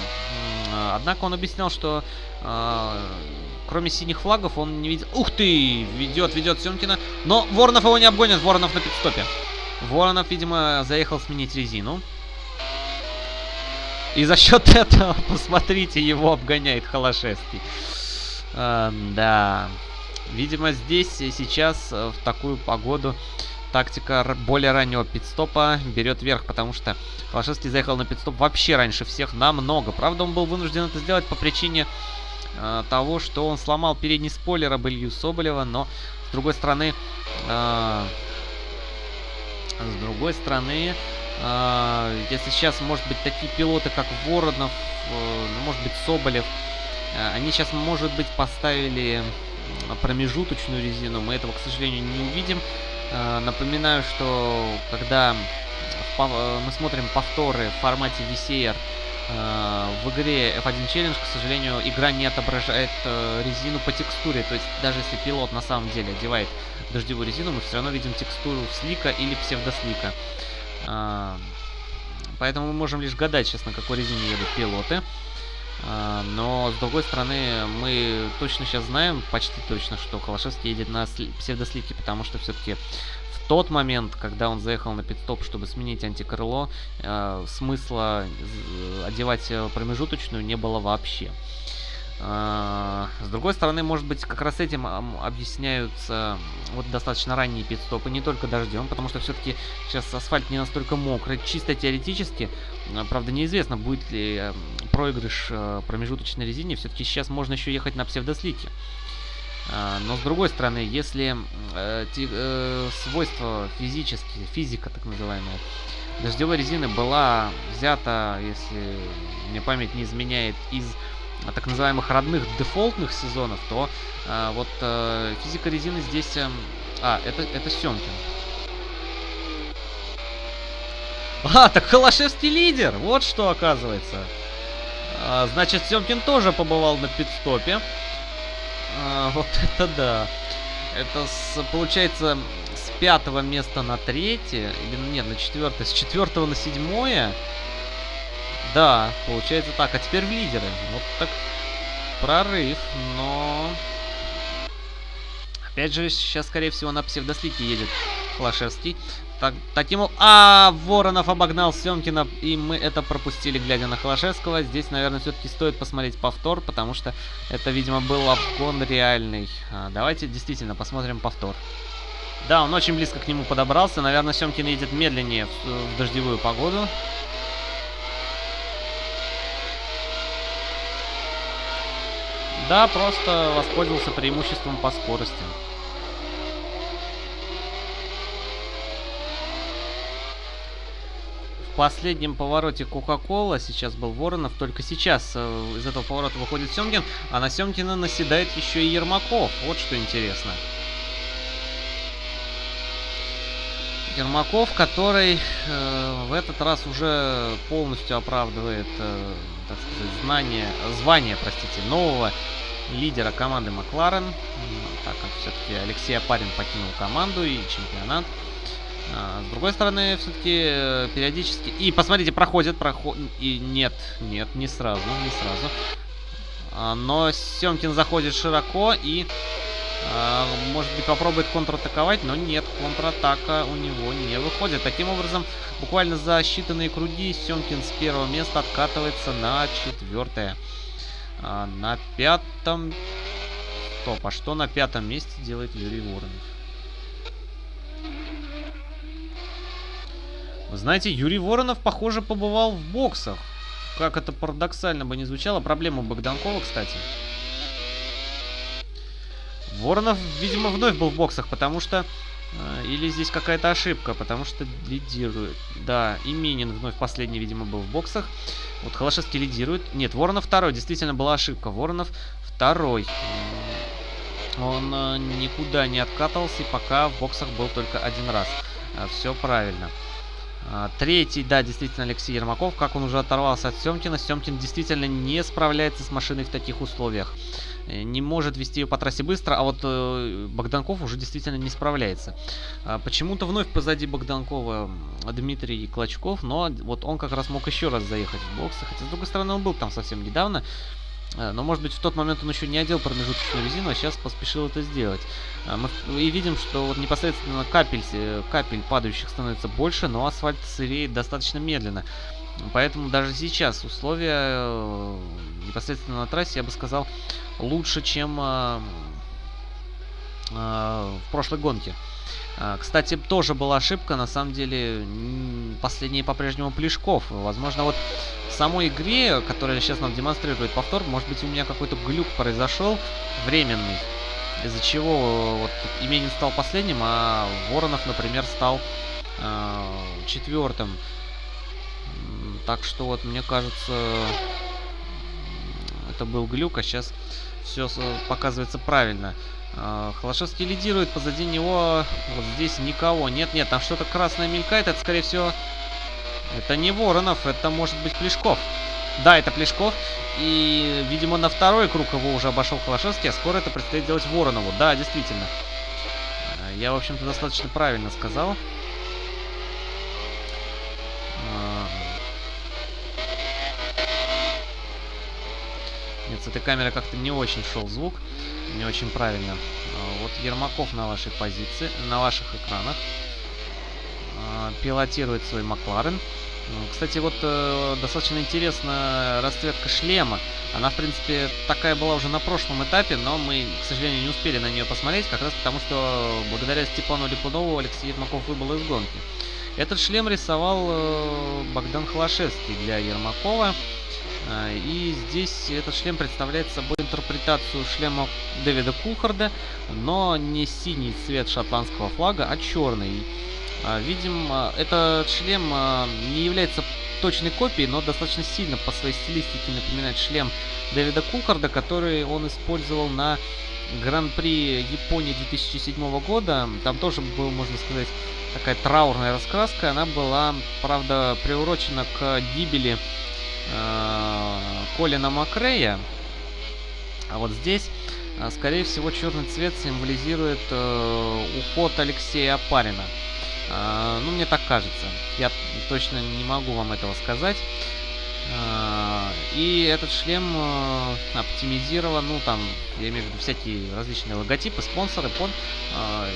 Однако он объяснял, что э, кроме синих флагов он не видел... Ух ты! Ведет, ведет Семкина. Но Воронов его не обгонит, Воронов на пидстопе. Воронов, видимо, заехал сменить резину. И за счет этого, посмотрите, его обгоняет Холошевский. Э, да. Видимо, здесь сейчас, э, в такую погоду, тактика более раннего пидстопа берет верх, потому что Холошевский заехал на пидстоп вообще раньше всех намного. Правда, он был вынужден это сделать по причине э, того, что он сломал передний спойлер об Илью Соболева, но, с другой стороны... Э, с другой стороны, э, если сейчас, может быть, такие пилоты, как Воронов, э, ну, может быть, Соболев, э, они сейчас, может быть, поставили промежуточную резину. Мы этого, к сожалению, не увидим. Э, напоминаю, что когда мы смотрим повторы в формате VCR, э, в игре F1 Challenge, к сожалению, игра не отображает э, резину по текстуре. То есть даже если пилот на самом деле одевает дождевую резину, мы все равно видим текстуру слика или псевдослика. А, поэтому мы можем лишь гадать сейчас, на какой резине едут пилоты. А, но, с другой стороны, мы точно сейчас знаем, почти точно, что Холошевский едет на псевдослике, потому что все-таки в тот момент, когда он заехал на пидстоп, чтобы сменить антикрыло, э, смысла одевать промежуточную не было вообще. А, с другой стороны, может быть, как раз этим объясняются вот достаточно ранние пидстопы, не только дождем, потому что все-таки сейчас асфальт не настолько мокрый. Чисто теоретически, правда, неизвестно, будет ли проигрыш э, промежуточной резине. Все-таки сейчас можно еще ехать на псевдослике. А, но с другой стороны, если э, э, свойства физические, физика так называемая, дождевой резины была взята, если мне память не изменяет, из так называемых родных дефолтных сезонов, то э, вот э, физика резины здесь... Э, а, это, это Семкин. А, так Холошевский лидер! Вот что оказывается. А, значит, Семкин тоже побывал на пидстопе. А, вот это да. Это с, получается с пятого места на третье, или нет, на четвертое, с четвертого на седьмое. Да, получается так. А теперь в лидеры. Вот так прорыв, но... Опять же, сейчас, скорее всего, на псевдослике едет Флашевский. Так, таким. А, Воронов обогнал Семкина, и мы это пропустили, глядя на Холошевского. Здесь, наверное, все-таки стоит посмотреть повтор, потому что это, видимо, был обгон реальный. А, давайте действительно посмотрим повтор. Да, он очень близко к нему подобрался. Наверное, Семкин едет медленнее в, в дождевую погоду. Да, просто воспользовался преимуществом по скорости. последнем повороте Кока-Кола, сейчас был Воронов, только сейчас э, из этого поворота выходит Семкин, а на Семкина наседает еще и Ермаков. Вот что интересно. Ермаков, который э, в этот раз уже полностью оправдывает, э, так сказать, знание, звание, простите, нового лидера команды Макларен, так как все-таки Алексей Апарин покинул команду и чемпионат. А, с другой стороны, все-таки э, периодически... И посмотрите, проходит, проходит... И нет, нет, не сразу, не сразу. А, но Семкин заходит широко и... А, может быть, попробует контратаковать, но нет, контратака у него не выходит. Таким образом, буквально за считанные круги Семкин с первого места откатывается на четвертое. А, на пятом... Стоп, а что на пятом месте делает Юрий Воронов? Вы знаете, Юрий Воронов, похоже, побывал в боксах. Как это парадоксально бы не звучало. Проблема Богданкова, кстати. Воронов, видимо, вновь был в боксах, потому что... Э, или здесь какая-то ошибка, потому что лидирует. Да, Именин вновь последний, видимо, был в боксах. Вот Холошевский лидирует. Нет, Воронов второй. Действительно была ошибка. Воронов второй. Он э, никуда не откатывался, и пока в боксах был только один раз. Э, Все правильно. А, третий, да, действительно, Алексей Ермаков. Как он уже оторвался от Семкина. Семкин действительно не справляется с машиной в таких условиях. Э, не может вести ее по трассе быстро, а вот э, Богданков уже действительно не справляется. А, Почему-то вновь позади Богданкова Дмитрий Клочков, но вот он как раз мог еще раз заехать в боксы. Хотя, с другой стороны, он был там совсем недавно. Э, но, может быть, в тот момент он еще не одел промежуточную резину, а сейчас поспешил это сделать. Э, мы и видим, что вот непосредственно капель, э, капель падающих становится больше, но асфальт сыреет достаточно медленно. Поэтому даже сейчас условия непосредственно на трассе, я бы сказал, лучше, чем в прошлой гонке. Кстати, тоже была ошибка, на самом деле, последний по-прежнему Плешков. Возможно, вот самой игре, которая сейчас нам демонстрирует повтор, может быть у меня какой-то глюк произошел временный, из-за чего э, вот Именин стал последним, а Воронов, например, стал э, четвертым. Так что вот мне кажется, это был глюк, а сейчас все показывается правильно. Э, Холошевский лидирует, позади него вот здесь никого. Нет-нет, там что-то красное мелькает, это скорее всего это не Воронов, это может быть Плешков. Да, это Плешков. И, видимо, на второй круг его уже обошел Холошевский, а скоро это предстоит делать Воронову. Да, действительно. Я, в общем-то, достаточно правильно сказал. Э, нет, с этой камеры как-то не очень шел звук. Не очень правильно. Э, вот Ермаков на вашей позиции, на ваших экранах. Пилотирует свой Макларен. Кстати, вот э, достаточно интересная расцветка шлема. Она, в принципе, такая была уже на прошлом этапе, но мы, к сожалению, не успели на нее посмотреть, как раз потому, что благодаря Степану Липунову Алексей Ермаков выбыл из гонки. Этот шлем рисовал э, Богдан Холошевский для Ермакова. Э, и здесь этот шлем представляет собой интерпретацию шлема Дэвида Кулхарда, но не синий цвет шотландского флага, а черный. А, видим, а, этот шлем а, не является точной копией, но достаточно сильно по своей стилистике напоминает шлем Дэвида Кулкарда, который он использовал на Гран-при Японии 2007 года. Там тоже был, можно сказать, такая траурная раскраска. Она была, правда, приурочена к гибели Колина Макрея. А вот здесь, скорее всего, черный цвет символизирует э, уход Алексея Апарина. Ну, мне так кажется. Я точно не могу вам этого сказать. И этот шлем оптимизирован, ну там, я имею в виду всякие различные логотипы, спонсоры под,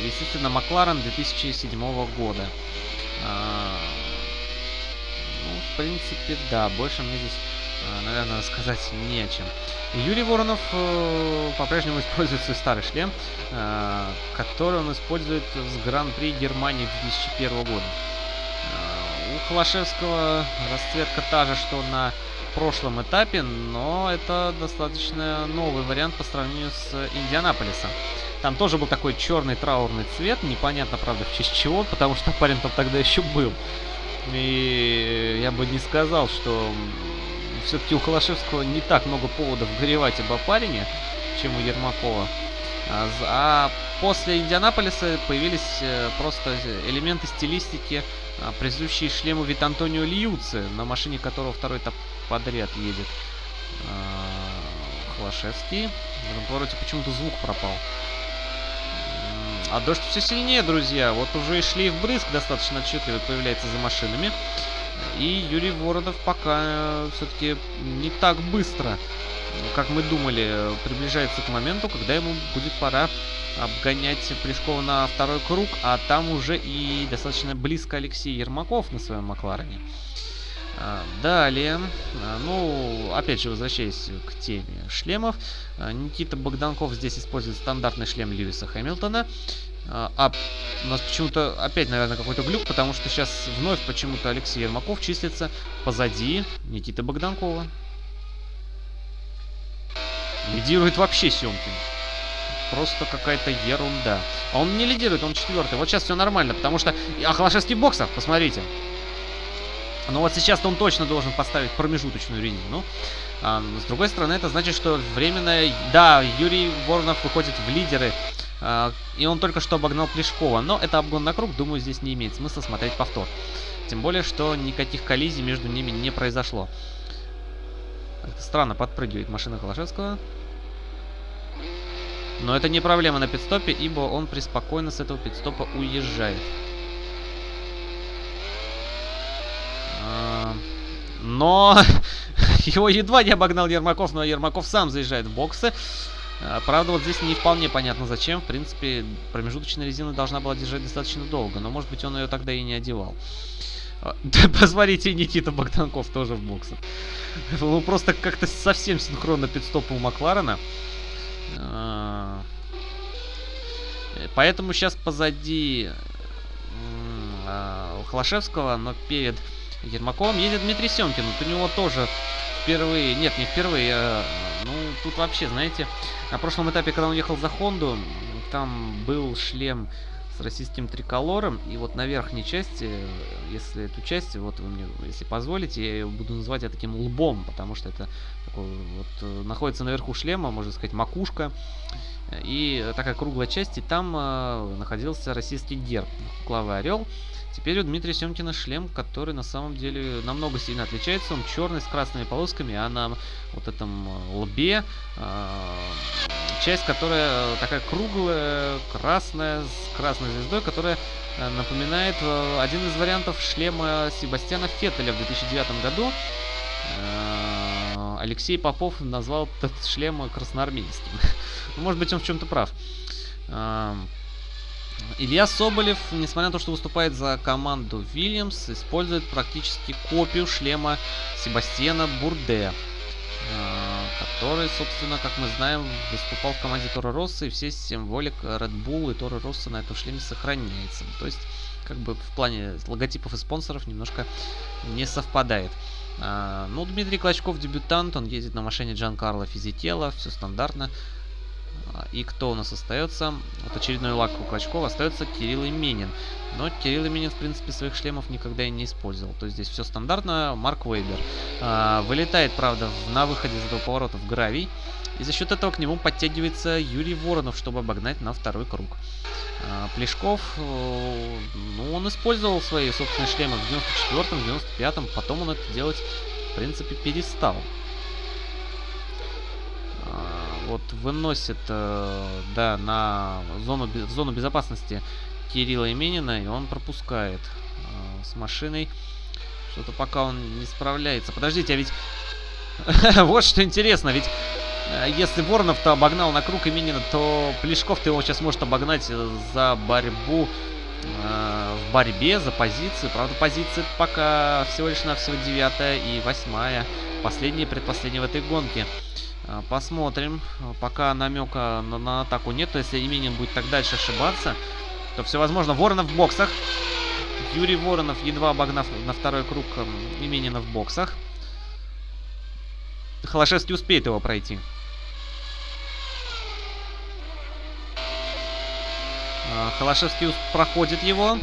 естественно, Макларен 2007 года. В принципе, да, больше мне здесь, наверное, сказать не чем. Юрий Воронов э, по-прежнему использует свой старый шлем, который он использует с Гран-при Германии 2001 года. У Холошевского расцветка та же, что на прошлом этапе, но это достаточно новый вариант по сравнению с Индианаполисом. Там тоже был такой черный траурный цвет, непонятно, правда, в честь чего, потому что парень там тогда еще был. И я бы не сказал, что все-таки у Холошевского не так много поводов горевать об опарине, чем у Ермакова. А, а после Индианаполиса появились э, просто элементы стилистики, а, присущие шлему вид Антонио Льюци, на машине которого второй этап подряд едет. А, Холошевский. В этом повороте почему-то звук пропал. А дождь все сильнее, друзья. Вот уже и шлейф брызг достаточно отчетливо появляется за машинами. И Юрий Воронов пока э, все-таки не так быстро как мы думали, приближается к моменту, когда ему будет пора обгонять Плешкова на второй круг, а там уже и достаточно близко Алексей Ермаков на своем Макларене. А, далее, а, ну, опять же, возвращаясь к теме шлемов, а, Никита Богданков здесь использует стандартный шлем Льюиса Хэмилтона. А у нас почему-то опять, наверное, какой-то глюк, потому что сейчас вновь почему-то Алексей Ермаков числится позади Никиты Богданкова. Лидирует вообще Семкин. Просто какая-то ерунда. А он не лидирует, он четвертый. Вот сейчас все нормально, потому что... А Холошевский в боксах, посмотрите. Ну вот сейчас-то он точно должен поставить промежуточную линию. Ну, а, с другой стороны, это значит, что временно... Да, Юрий Воронов выходит в лидеры. А, и он только что обогнал Плешкова. Но это обгон на круг, думаю, здесь не имеет смысла смотреть повтор. Тем более, что никаких коллизий между ними не произошло. Странно подпрыгивает машина Холошевского. Но это не проблема на пидстопе, ибо он преспокойно с этого пидстопа уезжает. А, но его едва не обогнал Ермаков, но Ермаков сам заезжает в боксы. А, правда, вот здесь не вполне понятно зачем. В принципе, промежуточная резина должна была держать достаточно долго, но может быть он ее тогда и не одевал. А, да, посмотрите, Никита Богданков тоже в боксах. Ну, просто как-то совсем синхронно пидстопа у Макларена. А, поэтому сейчас позади а, Холошевского, но перед Ермаковым едет Дмитрий Семкин. Вот у него тоже впервые, нет, не впервые, а, ну, тут вообще, знаете, на прошлом этапе, когда он ехал за Хонду, там был шлем с российским триколором. И вот на верхней части, если эту часть, вот вы мне, если позволите, я буду называть это таким лбом, потому что это такой, вот, э, находится наверху шлема, можно сказать, макушка. И такая круглая часть, и там э, находился российский герб, клавый орел. Теперь у Дмитрия Семкина шлем, который на самом деле намного сильно отличается. Он черный с красными полосками, а на вот этом э, лбе э, часть, которая такая круглая, красная, с красной звездой, которая э, напоминает э, один из вариантов шлема Себастьяна Феттеля в 2009 году. Алексей Попов назвал этот шлем красноармейским. Может быть, он в чем-то прав. Илья Соболев, несмотря на то, что выступает за команду Вильямс, использует практически копию шлема Себастьяна Бурде, э, который, собственно, как мы знаем, выступал в команде Тора Росса, и все символик Red Bull и Тора Росса на этом шлеме сохраняется. То есть, как бы в плане логотипов и спонсоров немножко не совпадает. А, ну, Дмитрий Клочков дебютант, он ездит на машине Джан Карло Физителла, все стандартно. И кто у нас остается? Вот очередной лак у Клочкова остается Кирилл Именин. Но Кирилл Именин, в принципе, своих шлемов никогда и не использовал. То есть здесь все стандартно. Марк Вейбер. А, вылетает, правда, на выходе из этого поворота в гравий. И за счет этого к нему подтягивается Юрий Воронов, чтобы обогнать на второй круг. А, Плешков, э, ну, он использовал свои собственные шлемы в 94-м, 95-м. Потом он это делать, в принципе, перестал вот выносит, э, да, на зону, в зону безопасности Кирилла Именина, и он пропускает э, с машиной Что-то пока он не справляется. Подождите, а ведь... вот что интересно, ведь э, если Воронов-то обогнал на круг Именина, то Плешков-то его сейчас может обогнать за борьбу в борьбе, за позиции. Правда, позиции пока всего лишь навсего девятая и восьмая. Последняя, предпоследняя в этой гонке. Э, посмотрим. Пока намека на, на атаку нет. Если Именин будет так дальше ошибаться, то все возможно. Воронов в боксах. Юрий Воронов, едва обогнав на второй круг Именина в боксах. Холошевский успеет его пройти. А, Холошевский проходит его.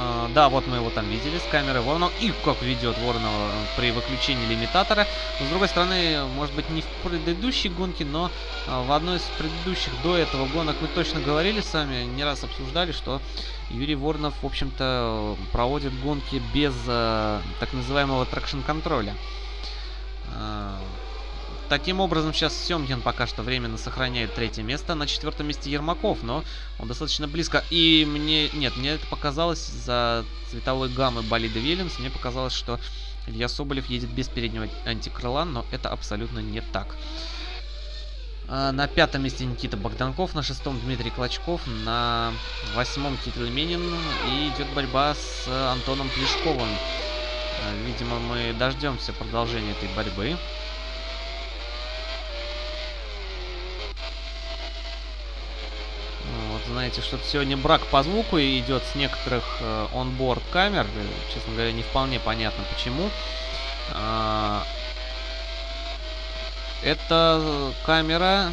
А, да, вот мы его там видели с камеры Воронова. И как ведет Воронова при выключении лимитатора. Но, с другой стороны, может быть, не в предыдущей гонке, но а, в одной из предыдущих до этого гонок мы точно говорили с вами, не раз обсуждали, что Юрий Воронов, в общем-то, проводит гонки без так называемого тракшн-контроля. Таким образом, сейчас Семкин пока что временно сохраняет третье место. На четвертом месте Ермаков, но он достаточно близко. И мне... Нет, мне это показалось за цветовой гаммы болида Вильямс. Мне показалось, что Илья Соболев едет без переднего антикрыла, но это абсолютно не так. А, на пятом месте Никита Богданков, на шестом Дмитрий Клочков, на восьмом Кирилл Менин. И идет борьба с Антоном Плешковым. А, видимо, мы дождемся продолжения этой борьбы. Знаете, что сегодня брак по звуку идет с некоторых э, камер. Честно говоря, не вполне понятно почему. Э, это камера,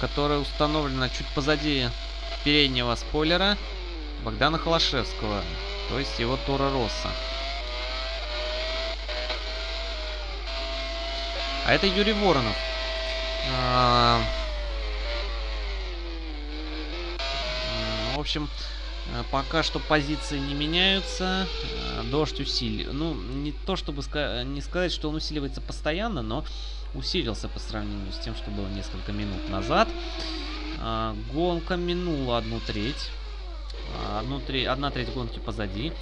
которая установлена чуть позади переднего спойлера Богдана Холошевского, то есть его Тора Росса. А это Юрий Воронов. А, общем, э, пока что позиции не меняются. Э, дождь усилил. Ну, не то чтобы ска не сказать, что он усиливается постоянно, но усилился по сравнению с тем, что было несколько минут назад. А, гонка минула одну треть. А, одну треть, одна треть гонки позади.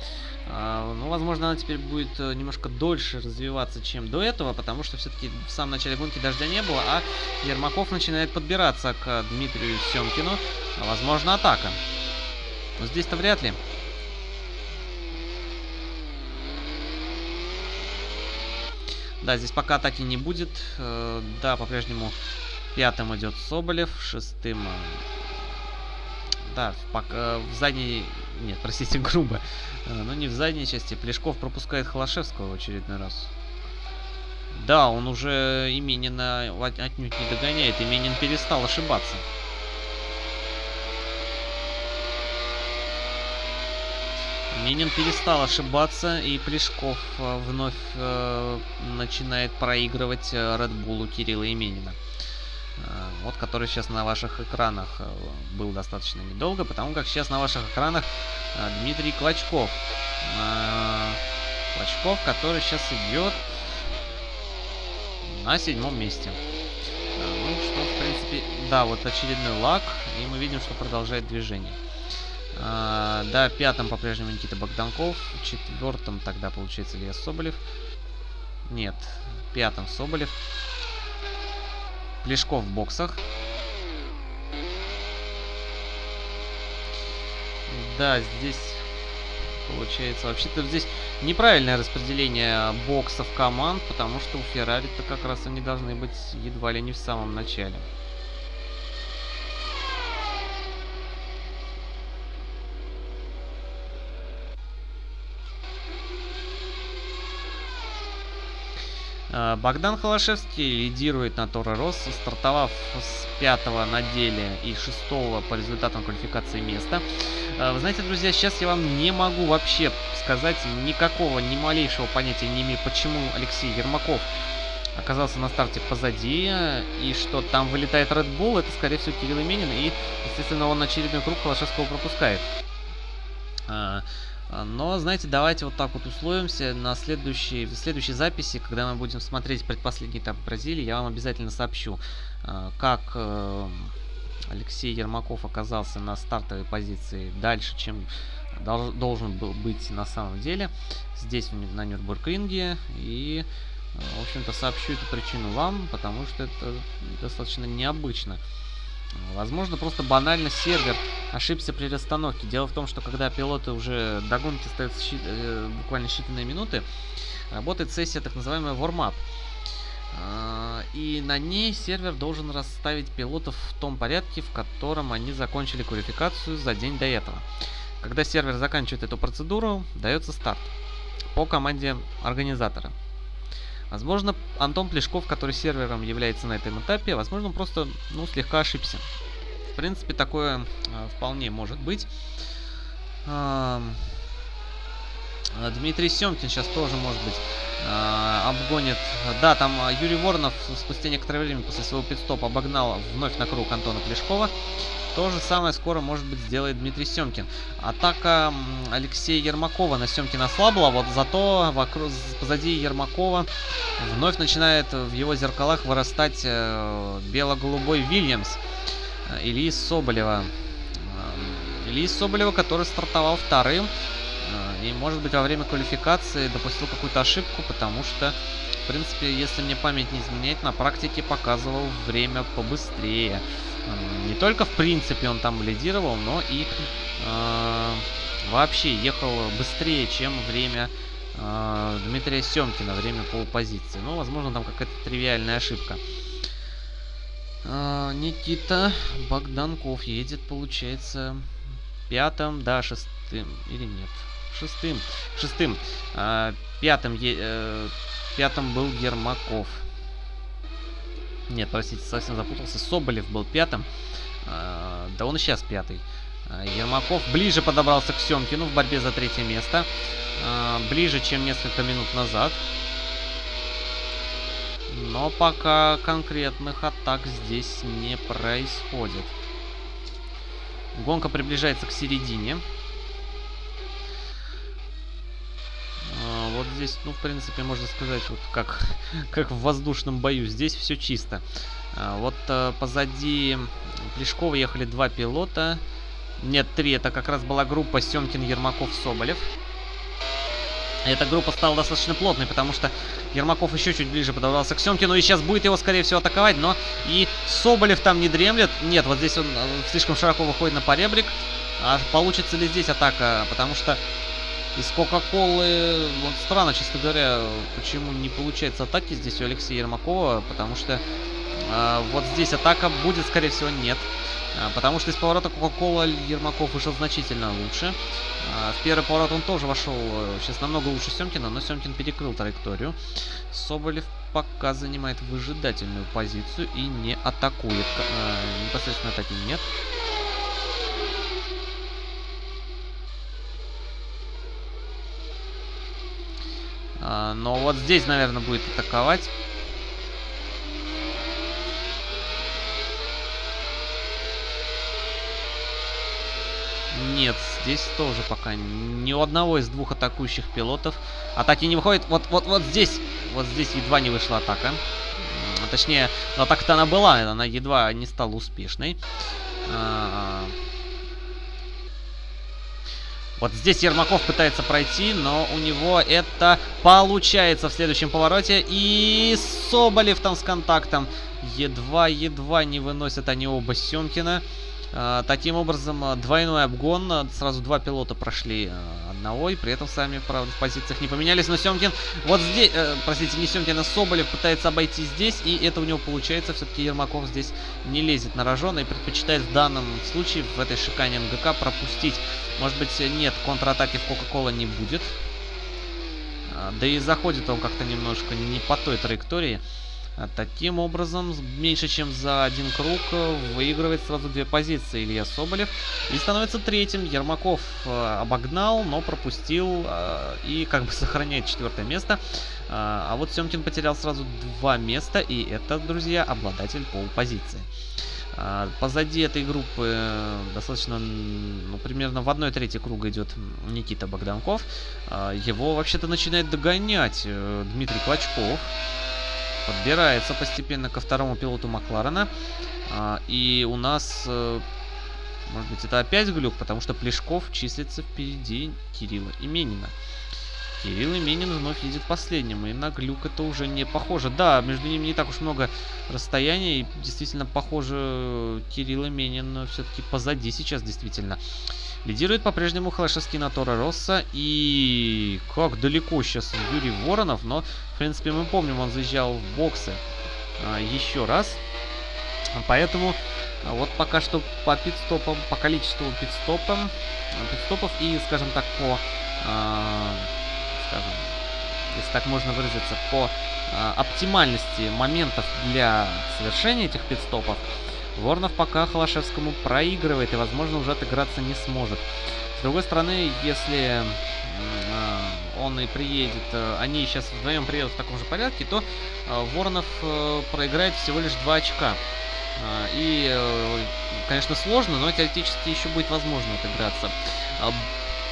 А, ну, возможно, она теперь будет э, немножко дольше развиваться, чем до этого, потому что все-таки в самом начале гонки дождя не было, а Ермаков начинает подбираться к Дмитрию Семкину. Возможно, атака. Но здесь-то вряд ли. Да, здесь пока атаки не будет. Э, да, по-прежнему пятым идет Соболев, шестым... Э, да, пока в задней... Нет, простите, грубо. Э, но не в задней части. Плешков пропускает Холошевского в очередной раз. Да, он уже Именина отнюдь не догоняет. Именин перестал ошибаться. Минин перестал ошибаться, и Плешков э, вновь э, начинает проигрывать э, Red Bull Кирилла Именина. Э, вот, который сейчас на ваших экранах э, был достаточно недолго, потому как сейчас на ваших экранах э, Дмитрий Клочков. Клочков, который сейчас идет на седьмом месте. Ну, что, в принципе, да, вот очередной лак, и мы видим, что продолжает движение. Да, пятым по-прежнему Никита Богданков. Четвертым тогда получается Илья Соболев. Нет, пятым Соболев. Плешков в боксах. Да, здесь получается... Вообще-то здесь неправильное распределение боксов команд, потому что у Феррари-то как раз они должны быть едва ли не в самом начале. Богдан Холошевский лидирует на Торо Росс, стартовав с пятого на деле и шестого по результатам квалификации места. Э, вы знаете, друзья, сейчас я вам не могу вообще сказать никакого, ни малейшего понятия не имею, почему Алексей Ермаков оказался на старте позади, и что там вылетает Red Bull, это, скорее всего, Кирилл Именин, и, естественно, он очередной круг Холошевского пропускает. Э, а, но, знаете, давайте вот так вот условимся на следующей, в следующей записи, когда мы будем смотреть предпоследний этап Бразилии, я вам обязательно сообщу, а, как э, Алексей Ермаков оказался на стартовой позиции дальше, чем должен был быть на самом деле здесь, на Нюрнбург-ринге. И, в общем-то, сообщу эту причину вам, потому что это достаточно необычно. Возможно, просто банально сервер ошибся при расстановке. Дело в том, что когда пилоты уже до гонки остаются щи э, буквально считанные минуты, работает сессия так называемая warm-up. А, и на ней сервер должен расставить пилотов в том порядке, в котором они закончили квалификацию за день до этого. Когда сервер заканчивает эту процедуру, дается старт по команде организатора. Возможно, Антон Плешков, который сервером является на этом этапе, возможно, он просто ну, слегка ошибся. В принципе, такое э, вполне может быть. Э, Дмитрий Семкин сейчас тоже, может быть, э, обгонит. Да, там Юрий Воронов спустя некоторое время после своего пидстопа обогнал вновь на круг Антона Плешкова. То же самое скоро, может быть, сделает Дмитрий Семкин. Атака Алексея Ермакова на Семкина слабла, вот зато вокруг, позади Ермакова вновь начинает в его зеркалах вырастать э, бело-голубой Вильямс э, Ильи Соболева. Э, Ильи Соболева, который стартовал вторым. И, может быть, во время квалификации допустил какую-то ошибку, потому что, в принципе, если мне память не изменяет, на практике показывал время побыстрее. Не только в принципе он там лидировал, но и э, вообще ехал быстрее, чем время э, Дмитрия Семкина, время полупозиции. Ну, возможно, там какая-то тривиальная ошибка. Э, Никита Богданков едет, получается, пятым, да, шестым, или нет? Шестым. Шестым. Э, пятым, э, пятым был Ермаков. Нет, простите, совсем запутался. Соболев был пятым. А, да он и сейчас пятый. А, Ермаков ближе подобрался к Семкину в борьбе за третье место. А, ближе, чем несколько минут назад. Но пока конкретных атак здесь не происходит. Гонка приближается к середине. Вот здесь, ну, в принципе, можно сказать, вот как, как в воздушном бою. Здесь все чисто. А, вот а, позади Плешкова ехали два пилота. Нет, три. Это как раз была группа Семкин, Ермаков, Соболев. Эта группа стала достаточно плотной, потому что Ермаков еще чуть ближе подобрался к Семкину. И сейчас будет его, скорее всего, атаковать. Но и Соболев там не дремлет. Нет, вот здесь он э, слишком широко выходит на поребрик. А получится ли здесь атака? Потому что из Кока-Колы, вот странно, честно говоря, почему не получается атаки здесь у Алексея Ермакова, потому что э, вот здесь атака будет, скорее всего, нет. Э, потому что из поворота Кока-Кола Ермаков вышел значительно лучше. Э, в первый поворот он тоже вошел сейчас намного лучше Семкина, но Семкин перекрыл траекторию. Соболев пока занимает выжидательную позицию и не атакует. Э, непосредственно атаки нет. Но вот здесь, наверное, будет атаковать. Нет, здесь тоже пока ни у одного из двух атакующих пилотов атаки не выходит. Вот, вот, вот здесь, вот здесь едва не вышла атака. Точнее, атака-то она была, она едва не стала успешной. Вот здесь Ермаков пытается пройти, но у него это получается в следующем повороте. И Соболев там с контактом. Едва-едва не выносят они оба Семкина. А, таким образом, а, двойной обгон. А, сразу два пилота прошли одного. И при этом сами, правда, в позициях не поменялись. Но Семкин вот здесь, э, простите, не Семкин, а Соболев пытается обойти здесь. И это у него получается. Все-таки Ермаков здесь не лезет на рожон. И предпочитает в данном случае, в этой шикане МГК, пропустить. Может быть, нет, контратаки в Кока-Кола не будет. Да и заходит он как-то немножко не по той траектории. А таким образом, меньше чем за один круг э, выигрывает сразу две позиции Илья Соболев. И становится третьим. Ермаков э, обогнал, но пропустил э, и как бы сохраняет четвертое место. А вот Семкин потерял сразу два места, и это, друзья, обладатель полпозиции. Позади этой группы достаточно, ну, примерно в одной трети круга идет Никита Богданков. Его вообще-то начинает догонять Дмитрий Клочков. Подбирается постепенно ко второму пилоту Макларена. А, и у нас э, Может быть, это опять глюк, потому что Плешков числится впереди Кирилла Именина. Кирилл Именин вновь едет последним, и на глюк это уже не похоже. Да, между ними не так уж много расстояния, и действительно похоже, Кирилл Именин все-таки позади сейчас, действительно. Лидирует по-прежнему Халашевский на Тора Росса, и как далеко сейчас Юрий Воронов, но, в принципе, мы помним, он заезжал в боксы а, еще раз. Поэтому а, вот пока что по пидстопам, по количеству пидстопам, пидстопов и, скажем так, по а, скажем, если так можно выразиться, по э, оптимальности моментов для совершения этих пидстопов, Воронов пока Холошевскому проигрывает и, возможно, уже отыграться не сможет. С другой стороны, если э, он и приедет, э, они сейчас вдвоем приедут в таком же порядке, то э, Воронов э, проиграет всего лишь 2 очка. Э, и, конечно, сложно, но теоретически еще будет возможно отыграться.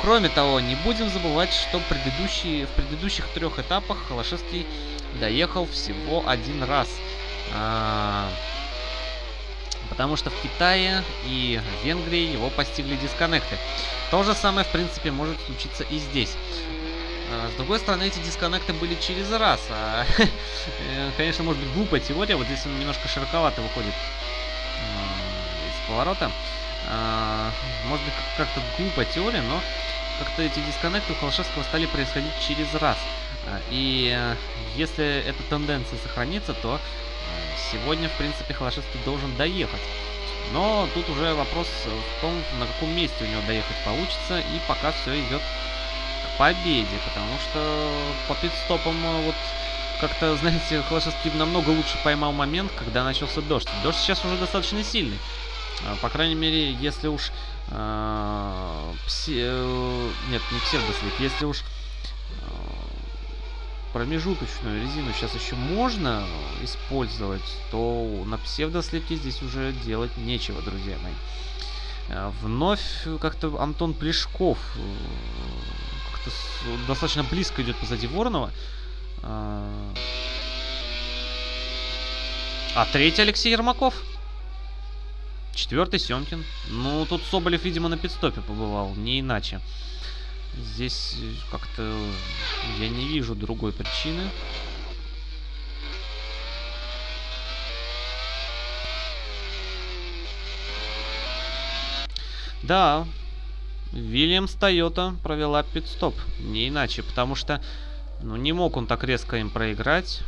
Кроме того, не будем забывать, что предыдущие, в предыдущих трех этапах Холошевский доехал всего один раз. Потому что в Китае и Венгрии его постигли дисконнекты. То же самое, в принципе, может случиться и здесь. А, с другой стороны, эти дисконнекты были через раз. А, конечно, может быть глупая теория. Вот здесь он немножко широковато выходит из поворота. А, может быть, как-то глупая теория, но как-то эти дисконнекты у Холошевского стали происходить через раз. А, и если эта тенденция сохранится, то сегодня, в принципе, Холошевский должен доехать. Но тут уже вопрос в том, на каком месте у него доехать получится, и пока все идет к победе, потому что по пидстопам э, вот как-то, знаете, Холошевский намного лучше поймал момент, когда начался дождь. Дождь сейчас уже достаточно сильный. А, по крайней мере, если уж э, пси, э, нет, не псевдослик, если уж э, промежуточную резину сейчас еще можно использовать, то на псевдослепке здесь уже делать нечего, друзья мои. Э, вновь как-то Антон Плешков э, как-то достаточно близко идет позади Воронова. Э, а третий Алексей Ермаков. Четвертый Семкин. Ну, тут Соболев, видимо, на пидстопе побывал, не иначе. Здесь как-то я не вижу другой причины. Да, Вильямс Тойота провела пидстоп. Не иначе, потому что ну, не мог он так резко им проиграть.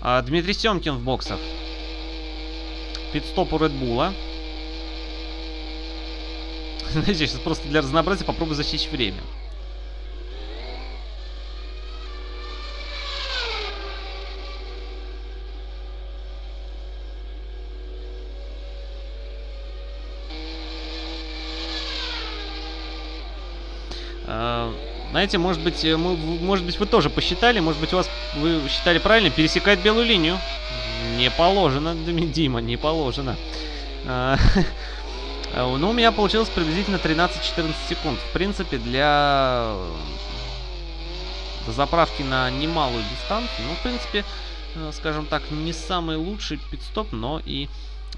А, Дмитрий Семкин в боксах. Пидстоп у Редбула. Знаете, сейчас просто для разнообразия попробую засечь время. А, знаете, может быть, мы, может быть, вы тоже посчитали, может быть, у вас вы считали правильно, пересекает белую линию. Не положено, Дима, не положено. А, ну, у меня получилось приблизительно 13-14 секунд. В принципе, для заправки на немалую дистанцию, ну, в принципе, э, скажем так, не самый лучший пидстоп, но и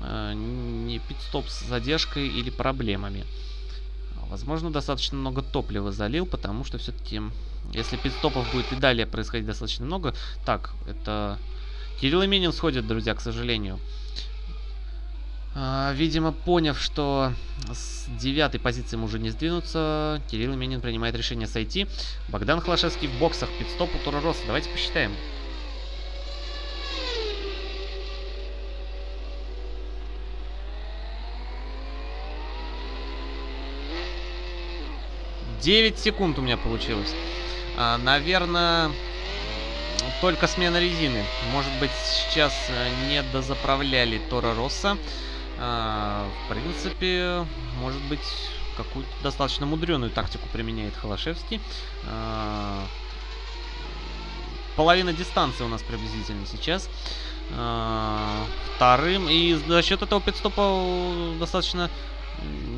э, не пидстоп с задержкой или проблемами. Возможно, достаточно много топлива залил, потому что все-таки, если пидстопов будет и далее происходить достаточно много... Так, это Кирилл Именин сходит, друзья, к сожалению. А, видимо, поняв, что с девятой позиции уже не сдвинуться, Кирилл Именин принимает решение сойти. Богдан Хлашевский в боксах, пидстоп у Росса. Давайте посчитаем. Девять секунд у меня получилось. А, наверное, только смена резины. Может быть, сейчас э, не дозаправляли Тора Росса. А, в принципе, может быть, какую-то достаточно мудреную тактику применяет Холошевский. А, половина дистанции у нас приблизительно сейчас. А, вторым. И за счет этого пидстопа достаточно...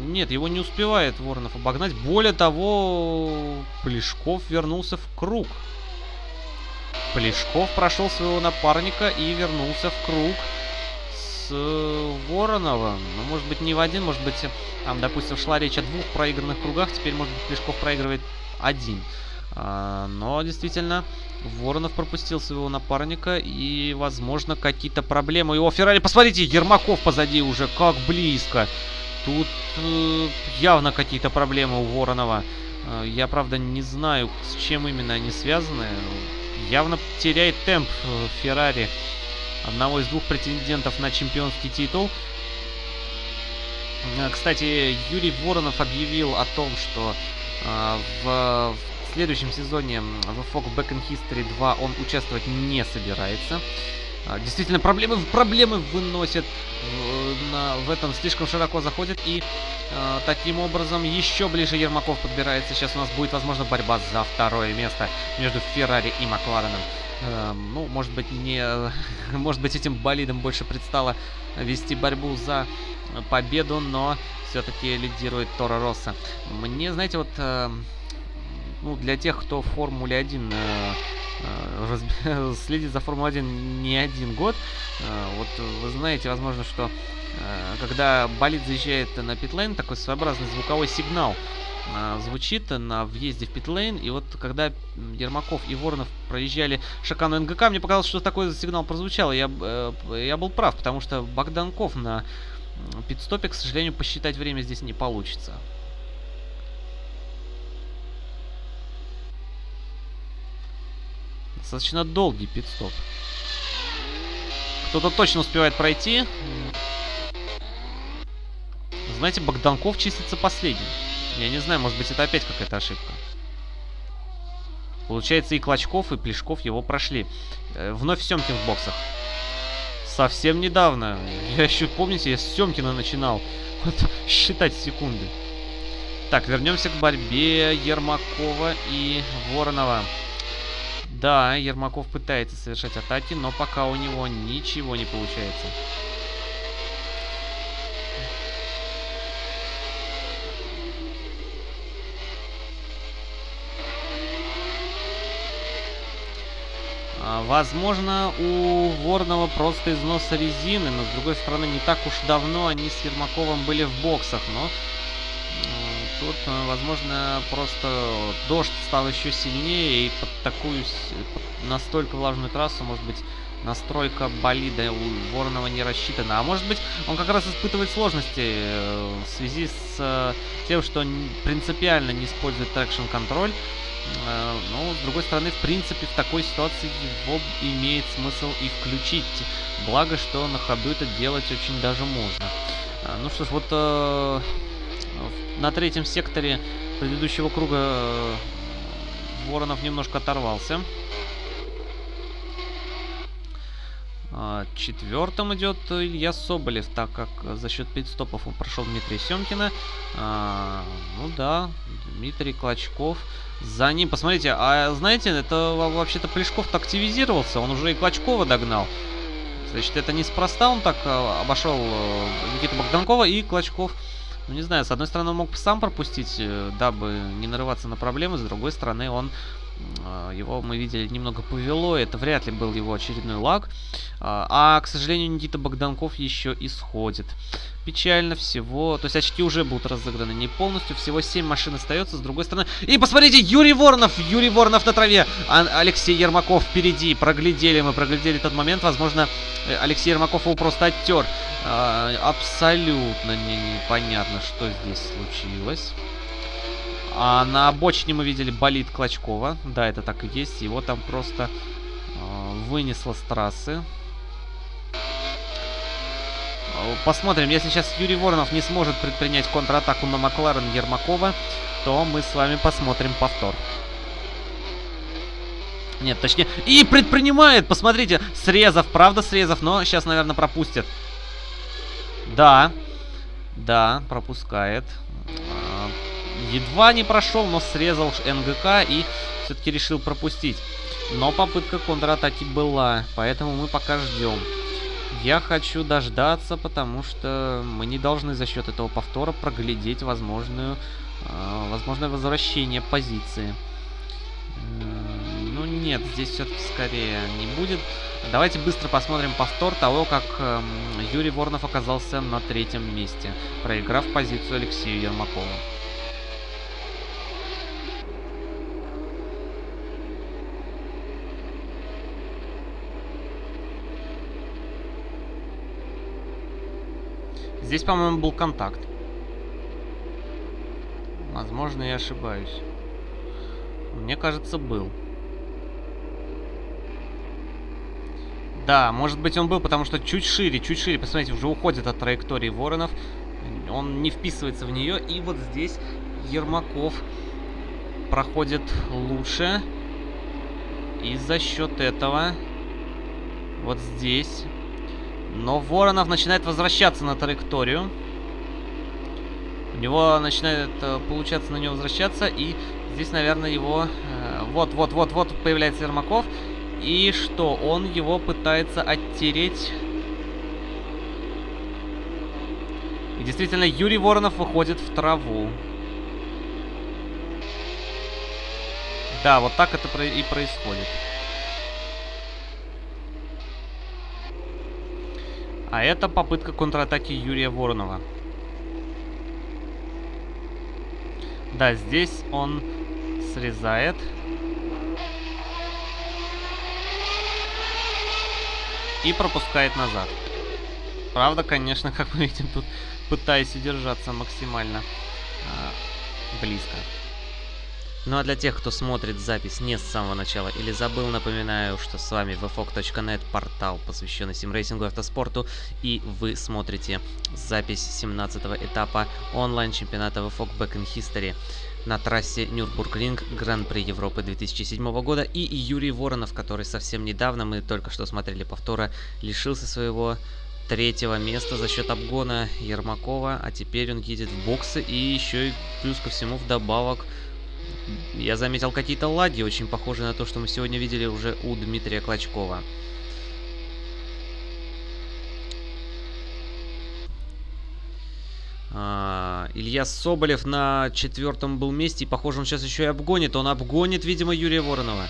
Нет, его не успевает Воронов обогнать. Более того, Плешков вернулся в круг. Плешков прошел своего напарника и вернулся в круг. Э, Воронова. Ну, может быть, не в один, может быть, там, допустим, шла речь о двух проигранных кругах, теперь, может быть, Плешков проигрывает один. А, но, действительно, Воронов пропустил своего напарника, и, возможно, какие-то проблемы. Его Феррари, посмотрите, Ермаков позади уже, как близко. Тут э, явно какие-то проблемы у Воронова. Э, я, правда, не знаю, с чем именно они связаны. Явно теряет темп э, Феррари. Одного из двух претендентов на чемпионский титул. Э, кстати, Юрий Воронов объявил о том, что э, в, в следующем сезоне в Fog Back in History 2 он участвовать не собирается. А, действительно, проблемы, проблемы выносят в, на, в этом слишком широко заходят. И э, таким образом еще ближе Ермаков подбирается. Сейчас у нас будет, возможно, борьба за второе место между Феррари и Маклареном. Э, ну, может быть, не... может быть, этим болидом больше предстало вести борьбу за победу, но все-таки лидирует Тора Росса. Мне, знаете, вот... Э, ну, для тех, кто в Формуле 1 э, э, следит за Формулой-1 не один год, э, вот вы знаете, возможно, что э, когда болид заезжает на питлейн, такой своеобразный звуковой сигнал звучит на въезде в питлейн, и вот когда Ермаков и Воронов проезжали шакану НГК, мне показалось, что такой сигнал прозвучал, я, э, я был прав, потому что Богданков на пидстопе, к сожалению, посчитать время здесь не получится. Достаточно долгий пидстоп. Кто-то точно успевает пройти. Знаете, Богданков чистится последним. Я не знаю, может быть, это опять какая-то ошибка. Получается, и Клочков, и Плешков его прошли. Э, вновь Семкин в боксах. Совсем недавно. Я еще, помните, я с Семкина начинал. Вот, считать секунды. Так, вернемся к борьбе Ермакова и Воронова. Да, Ермаков пытается совершать атаки, но пока у него ничего не получается. Возможно, у Ворнова просто износ резины, но с другой стороны, не так уж давно они с Ермаковым были в боксах, но Тут, э, возможно, просто дождь стал еще сильнее, и под такую, под настолько влажную трассу, может быть, настройка болида у Воронова не рассчитана. А может быть, он как раз испытывает сложности э, в связи с э, тем, что принципиально не использует traction control. Но, с другой стороны, в принципе, в такой ситуации его имеет смысл и включить. Благо, что на ходу это делать очень даже можно. Ну что ж, вот на третьем секторе предыдущего круга э, Воронов немножко оторвался. А, четвертым идет Илья Соболев, так как за счет пидстопов он прошел Дмитрия Семкина. А, ну да, Дмитрий Клочков. За ним, посмотрите, а знаете, это вообще-то Плешков-то активизировался, он уже и Клочкова догнал. Значит, это неспроста он так э, обошел э, Никита Богданкова и Клочков ну, не знаю, с одной стороны, он мог сам пропустить, э, дабы не нарываться на проблемы, с другой стороны, он его мы видели немного повело, это вряд ли был его очередной лаг. А, а, к сожалению, Никита Богданков еще исходит. Печально всего, то есть очки уже будут разыграны не полностью, всего 7 машин остается, с другой стороны. И посмотрите, Юрий Воронов, Юрий Воронов на траве, а Алексей Ермаков впереди, проглядели мы, проглядели тот момент, возможно, э, Алексей Ермаков его просто оттер. А, абсолютно не, непонятно, что здесь случилось. А на обочине мы видели болит Клочкова. Да, это так и есть. Его там просто э, вынесло с трассы. Посмотрим, если сейчас Юрий Воронов не сможет предпринять контратаку на Макларен Ермакова, то мы с вами посмотрим повтор. Нет, точнее... И предпринимает! Посмотрите, срезов, правда срезов, но сейчас, наверное, пропустят. Да. Да, пропускает едва не прошел, но срезал НГК и все-таки решил пропустить. Но попытка контратаки была, поэтому мы пока ждем. Я хочу дождаться, потому что мы не должны за счет этого повтора проглядеть возможную, э, возможное возвращение позиции. Э, ну, нет, здесь все-таки скорее не будет. Давайте быстро посмотрим повтор того, как э, Юрий Воронов оказался на третьем месте, проиграв позицию Алексею Ермакову. Здесь, по-моему, был контакт. Возможно, я ошибаюсь. Мне кажется, был. Да, может быть он был, потому что чуть шире, чуть шире. Посмотрите, уже уходит от траектории воронов. Он не вписывается в нее. И вот здесь Ермаков проходит лучше. И за счет этого вот здесь. Но Воронов начинает возвращаться на траекторию. У него начинает э, получаться на него возвращаться. И здесь, наверное, его... Вот-вот-вот-вот э, появляется Ермаков. И что? Он его пытается оттереть. И действительно, Юрий Воронов выходит в траву. Да, вот так это и происходит. А это попытка контратаки Юрия Воронова. Да, здесь он срезает. и пропускает назад. Правда, конечно, как мы видим, тут пытаясь удержаться максимально э, близко. Ну а для тех, кто смотрит запись не с самого начала или забыл, напоминаю, что с вами vfog.net, портал, посвященный симрейсингу и автоспорту, и вы смотрите запись 17 этапа онлайн-чемпионата VFOG Back in History на трассе Нюрбургринг Гран-при Европы 2007 года. И Юрий Воронов, который совсем недавно, мы только что смотрели повтора, лишился своего третьего места за счет обгона Ермакова, а теперь он едет в боксы и еще и плюс ко всему вдобавок я заметил какие-то ладьи, очень похожие на то, что мы сегодня видели уже у Дмитрия Клочкова. А, Илья Соболев на четвертом был месте. И, похоже, он сейчас еще и обгонит. Он обгонит, видимо, Юрия Воронова.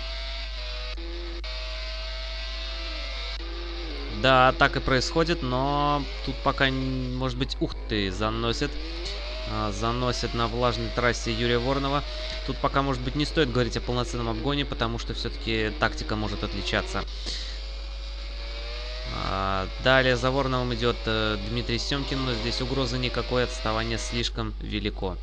Да, так и происходит, но тут пока, может быть, ух ты, заносит. А, заносит на влажной трассе Юрия Воронова. Тут пока, может быть, не стоит говорить о полноценном обгоне, потому что все-таки тактика может отличаться. А, далее за Вороновым идет э, Дмитрий Семкин, но здесь угрозы никакой, отставание слишком велико.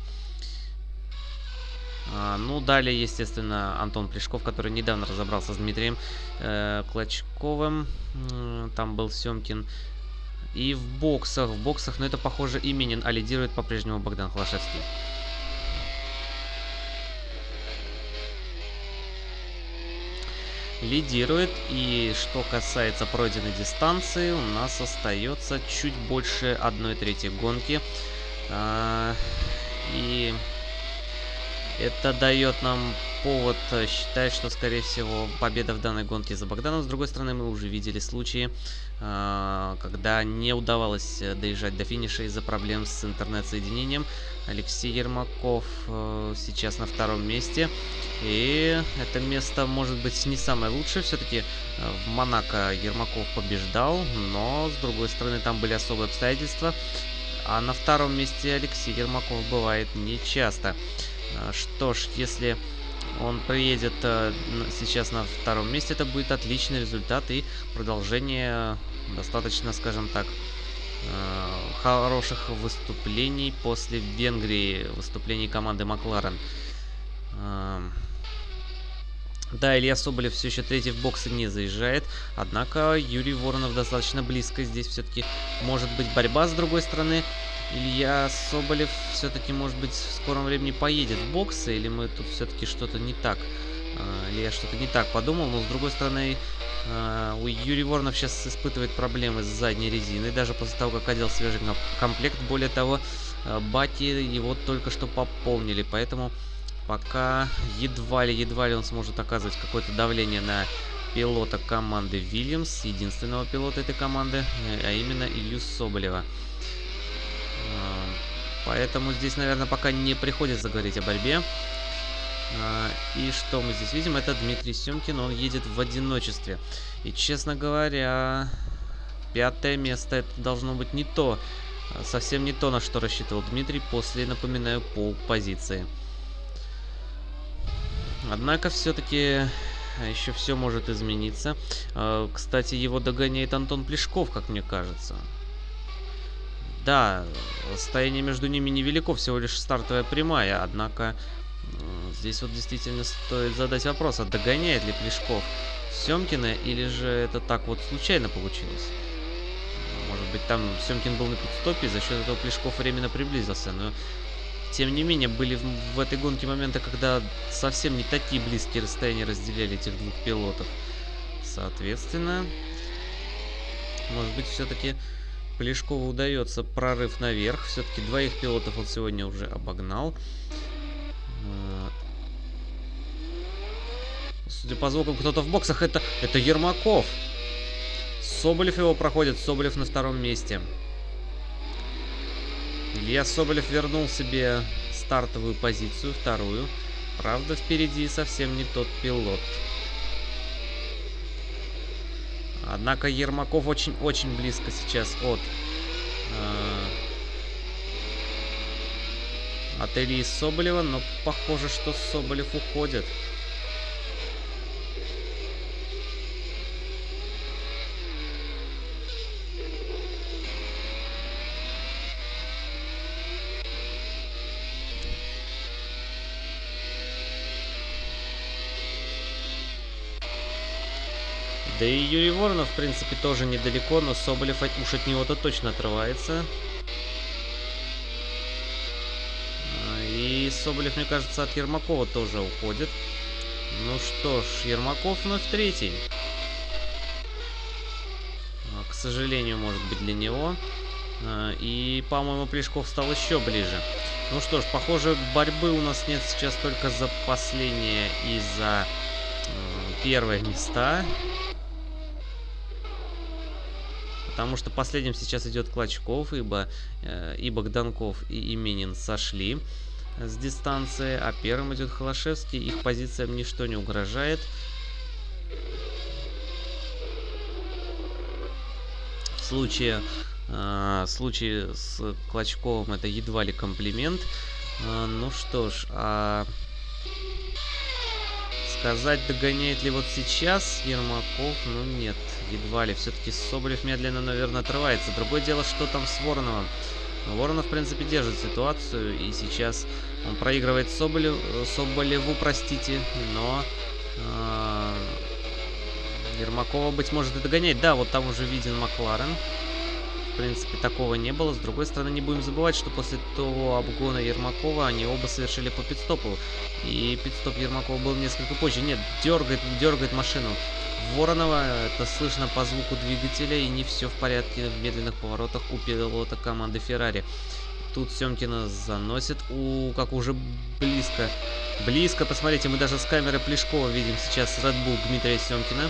А, ну, далее, естественно, Антон Плешков, который недавно разобрался с Дмитрием э, Клочковым. Там был Семкин. И в боксах, в боксах, но это, похоже, Именин, а лидирует по-прежнему Богдан Холошевский. лидирует. И что касается пройденной дистанции, у нас остается чуть больше 1 трети гонки. А, и это дает нам повод считать, что, скорее всего, победа в данной гонке за Богданом. С другой стороны, мы уже видели случаи, когда не удавалось доезжать до финиша из-за проблем с интернет-соединением. Алексей Ермаков э, сейчас на втором месте. И это место может быть не самое лучшее. Все-таки э, в Монако Ермаков побеждал, но с другой стороны там были особые обстоятельства. А на втором месте Алексей Ермаков бывает нечасто. Э, что ж, если он приедет сейчас на втором месте, это будет отличный результат и продолжение достаточно, скажем так, Э, хороших выступлений после Венгрии, выступлений команды Макларен. Эм, да, Илья Соболев все еще третий в боксе не заезжает, однако Юрий Воронов достаточно близко. Здесь все-таки может быть борьба с другой стороны. Илья Соболев все-таки, может быть, в скором времени поедет в боксы, или мы тут все-таки что-то не так, э, или я что-то не так подумал, но с другой стороны, Uh, у Юрий Воронов сейчас испытывает проблемы с задней резиной, даже после того, как одел свежий комплект. Более того, uh, Бати его только что пополнили, поэтому пока едва ли, едва ли он сможет оказывать какое-то давление на пилота команды Вильямс, единственного пилота этой команды, а именно Илью Соболева. Uh, поэтому здесь, наверное, пока не приходится говорить о борьбе. А, и что мы здесь видим? Это Дмитрий Семкин, он едет в одиночестве. И, честно говоря, пятое место это должно быть не то, совсем не то, на что рассчитывал Дмитрий после, напоминаю, пол позиции. Однако, все-таки еще все может измениться. А, кстати, его догоняет Антон Плешков, как мне кажется. Да, расстояние между ними невелико, всего лишь стартовая прямая, однако здесь вот действительно стоит задать вопрос, а догоняет ли Плешков Семкина, или же это так вот случайно получилось? Может быть, там Семкин был на пидстопе, за счет этого Плешков временно приблизился, но тем не менее, были в, в этой гонке моменты, когда совсем не такие близкие расстояния разделяли этих двух пилотов. Соответственно, может быть, все-таки Плешкову удается прорыв наверх. Все-таки двоих пилотов он сегодня уже обогнал. А, судя по звукам, кто-то в боксах. Это, это Ермаков. Соболев его проходит. Соболев на втором месте. Илья Соболев вернул себе стартовую позицию, вторую. Правда, впереди совсем не тот пилот. Однако Ермаков очень-очень близко сейчас от... Э, от Ильи Соболева, но похоже, что Соболев уходит. Да и Юрий Воронов, в принципе, тоже недалеко, но Соболев уж от него-то точно отрывается. А, и Соболев, мне кажется, от Ермакова тоже уходит. Ну что ж, Ермаков вновь третий. А, к сожалению, может быть, для него. А, и, по-моему, Плешков стал еще ближе. Ну что ж, похоже, борьбы у нас нет сейчас только за последнее и за первые места. Потому что последним сейчас идет Клочков, ибо э, и Богданков, и Именин сошли с дистанции, а первым идет Холошевский. Их позициям ничто не угрожает. В случае, э, в случае с Клочковым это едва ли комплимент. Э, ну что ж, а сказать, догоняет ли вот сейчас Ермаков, ну нет, едва ли. Все-таки Соболев медленно, наверное, отрывается. Другое дело, что там с Вороновым. Воронов, в принципе, держит ситуацию, и сейчас он проигрывает Соболев, Соболеву, простите, но э, Ермакова, быть может, и догоняет. Да, вот там уже виден Макларен в принципе, такого не было. С другой стороны, не будем забывать, что после того обгона Ермакова они оба совершили по пидстопу. И пидстоп Ермакова был несколько позже. Нет, дергает, дергает машину. Воронова, это слышно по звуку двигателя, и не все в порядке в медленных поворотах у пилота команды Феррари. Тут Семкина заносит, у, как уже близко, близко, посмотрите, мы даже с камеры Плешкова видим сейчас Red Bull Дмитрия Семкина.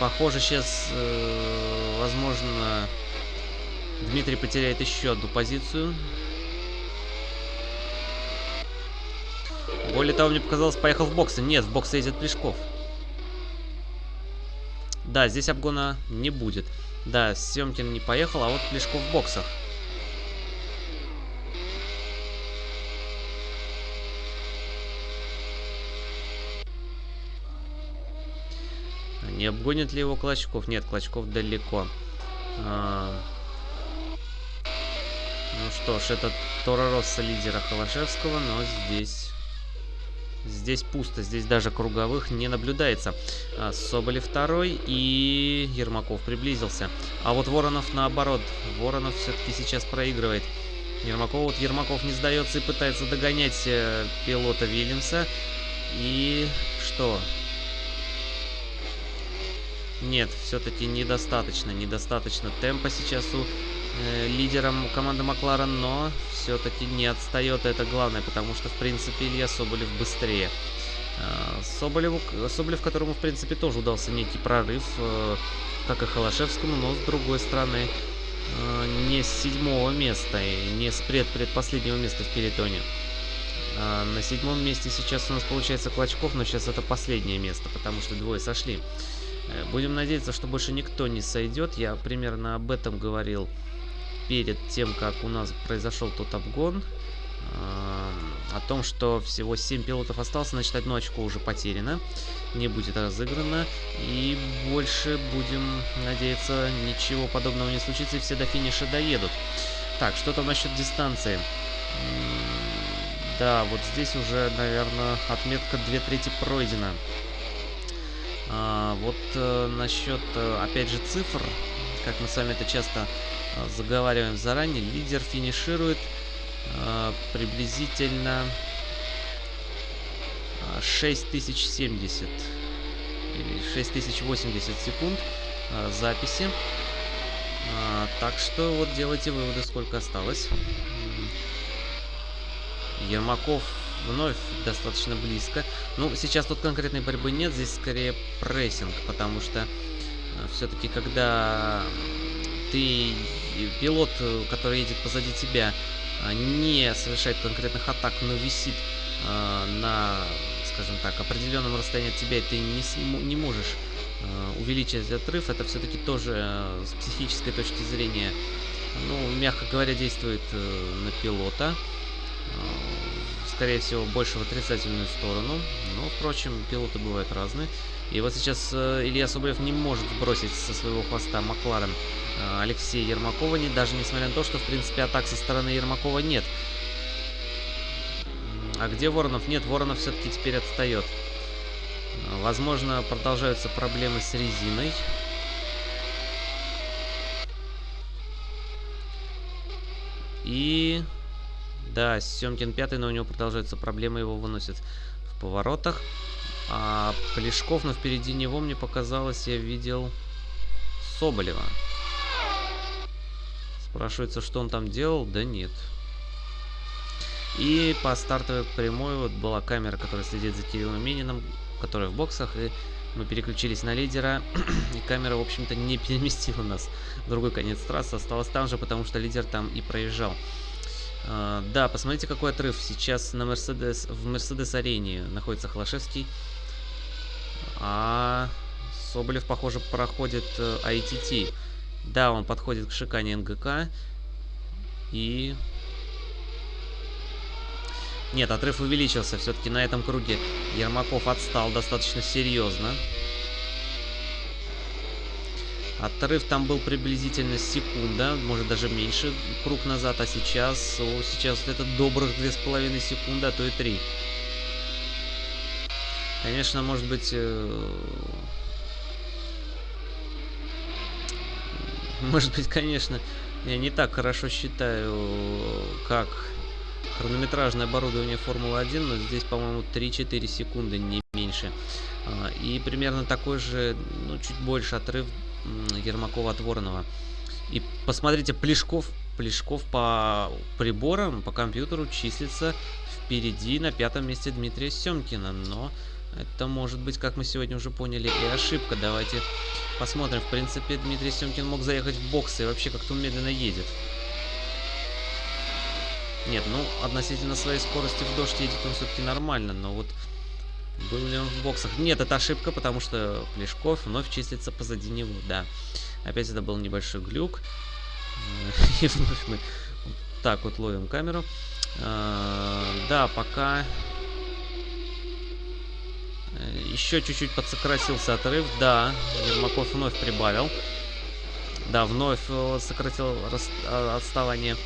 Похоже, сейчас, э, возможно, Дмитрий потеряет еще одну позицию. Более того, мне показалось, поехал в боксы. Нет, в боксы ездит Плешков. Да, здесь обгона не будет. Да, Семкин не поехал, а вот Плешков в боксах. Не обгонит ли его Клочков? Нет, Клочков далеко. А, ну что ж, это Тора Росса лидера Холошевского, но здесь... Здесь пусто, здесь даже круговых не наблюдается. А, Соболев второй и Ермаков приблизился. А вот Воронов наоборот. Воронов все-таки сейчас проигрывает. Ермаков, вот Ермаков не сдается и пытается догонять э, пилота Вильямса. И что? Нет, все-таки недостаточно. Недостаточно темпа сейчас у лидером команды Макларен, но все-таки не отстает, это главное, потому что, в принципе, Илья Соболев быстрее. Э, Соболеву, Соболев, которому, в принципе, тоже удался некий прорыв, э, как и Холошевскому, но, с другой стороны, э, не с седьмого места и не с пред предпоследнего места в перетоне. На седьмом месте сейчас у нас получается Клочков, но сейчас это последнее место, потому что двое сошли. Э, будем надеяться, что больше никто не сойдет. Я примерно об этом говорил перед тем, как у нас произошел тот обгон. О том, что всего 7 пилотов осталось, значит одно очко уже потеряно. Не будет разыграно. И больше будем надеяться, ничего подобного не случится, и все до финиша доедут. Так, что там насчет дистанции? Да, вот здесь уже, наверное, отметка 2 трети пройдена. А, вот э, насчет, э, опять же, цифр, как мы с вами это часто заговариваем заранее, лидер финиширует э, приблизительно 6070 или 6080 секунд э, записи. А, так что вот делайте выводы, сколько осталось. Ермаков вновь достаточно близко. Ну, сейчас тут конкретной борьбы нет, здесь скорее прессинг, потому что э, все-таки когда ты пилот, который едет позади тебя, э, не совершает конкретных атак, но висит э, на, скажем так, определенном расстоянии от тебя, и ты не, не можешь э, увеличить отрыв, это все-таки тоже э, с психической точки зрения, ну, мягко говоря, действует э, на пилота скорее всего, больше в отрицательную сторону. Но, впрочем, пилоты бывают разные. И вот сейчас э, Илья Соболев не может сбросить со своего хвоста Макларен э, Алексея Ермакова, не, даже несмотря на то, что, в принципе, атак со стороны Ермакова нет. А где Воронов? Нет, Воронов все-таки теперь отстает. Возможно, продолжаются проблемы с резиной. И да, Семкин пятый, но у него продолжаются проблемы, его выносят в поворотах. А Плешков, но впереди него, мне показалось, я видел Соболева. Спрашивается, что он там делал? Да нет. И по стартовой прямой вот была камера, которая следит за Кириллом Мининым, которая в боксах, и мы переключились на лидера, и камера, в общем-то, не переместила нас в другой конец трассы, осталась там же, потому что лидер там и проезжал. Uh, да, посмотрите, какой отрыв. Сейчас на Мерседес, в Мерседес-арене находится Холошевский. А Соболев, похоже, проходит э, ITT. Да, он подходит к шикане НГК. И... Нет, отрыв увеличился. Все-таки на этом круге Ермаков отстал достаточно серьезно. Отрыв там был приблизительно секунда, может даже меньше круг назад, а сейчас, о, сейчас это добрых две с половиной секунды, а то и три. Конечно, может быть... Э... Может быть, конечно, я не так хорошо считаю, как хронометражное оборудование Формулы-1, но здесь, по-моему, 3-4 секунды, не меньше. А, и примерно такой же, ну, чуть больше отрыв Ермакова от Воронова. И посмотрите, Плешков, Плешков по приборам, по компьютеру числится впереди на пятом месте Дмитрия Семкина. Но это может быть, как мы сегодня уже поняли, и ошибка. Давайте посмотрим. В принципе, Дмитрий Семкин мог заехать в боксы и вообще как-то медленно едет. Нет, ну, относительно своей скорости в дождь едет он все-таки нормально, но вот был ли он в боксах? Нет, это ошибка, потому что Плешков вновь числится позади него, да. Опять это был небольшой глюк. И вновь мы так вот ловим камеру. А, да, пока... Э, Еще чуть-чуть подсократился отрыв. Да, Ермаков вновь прибавил. Да, вновь э, сократил а, отставание.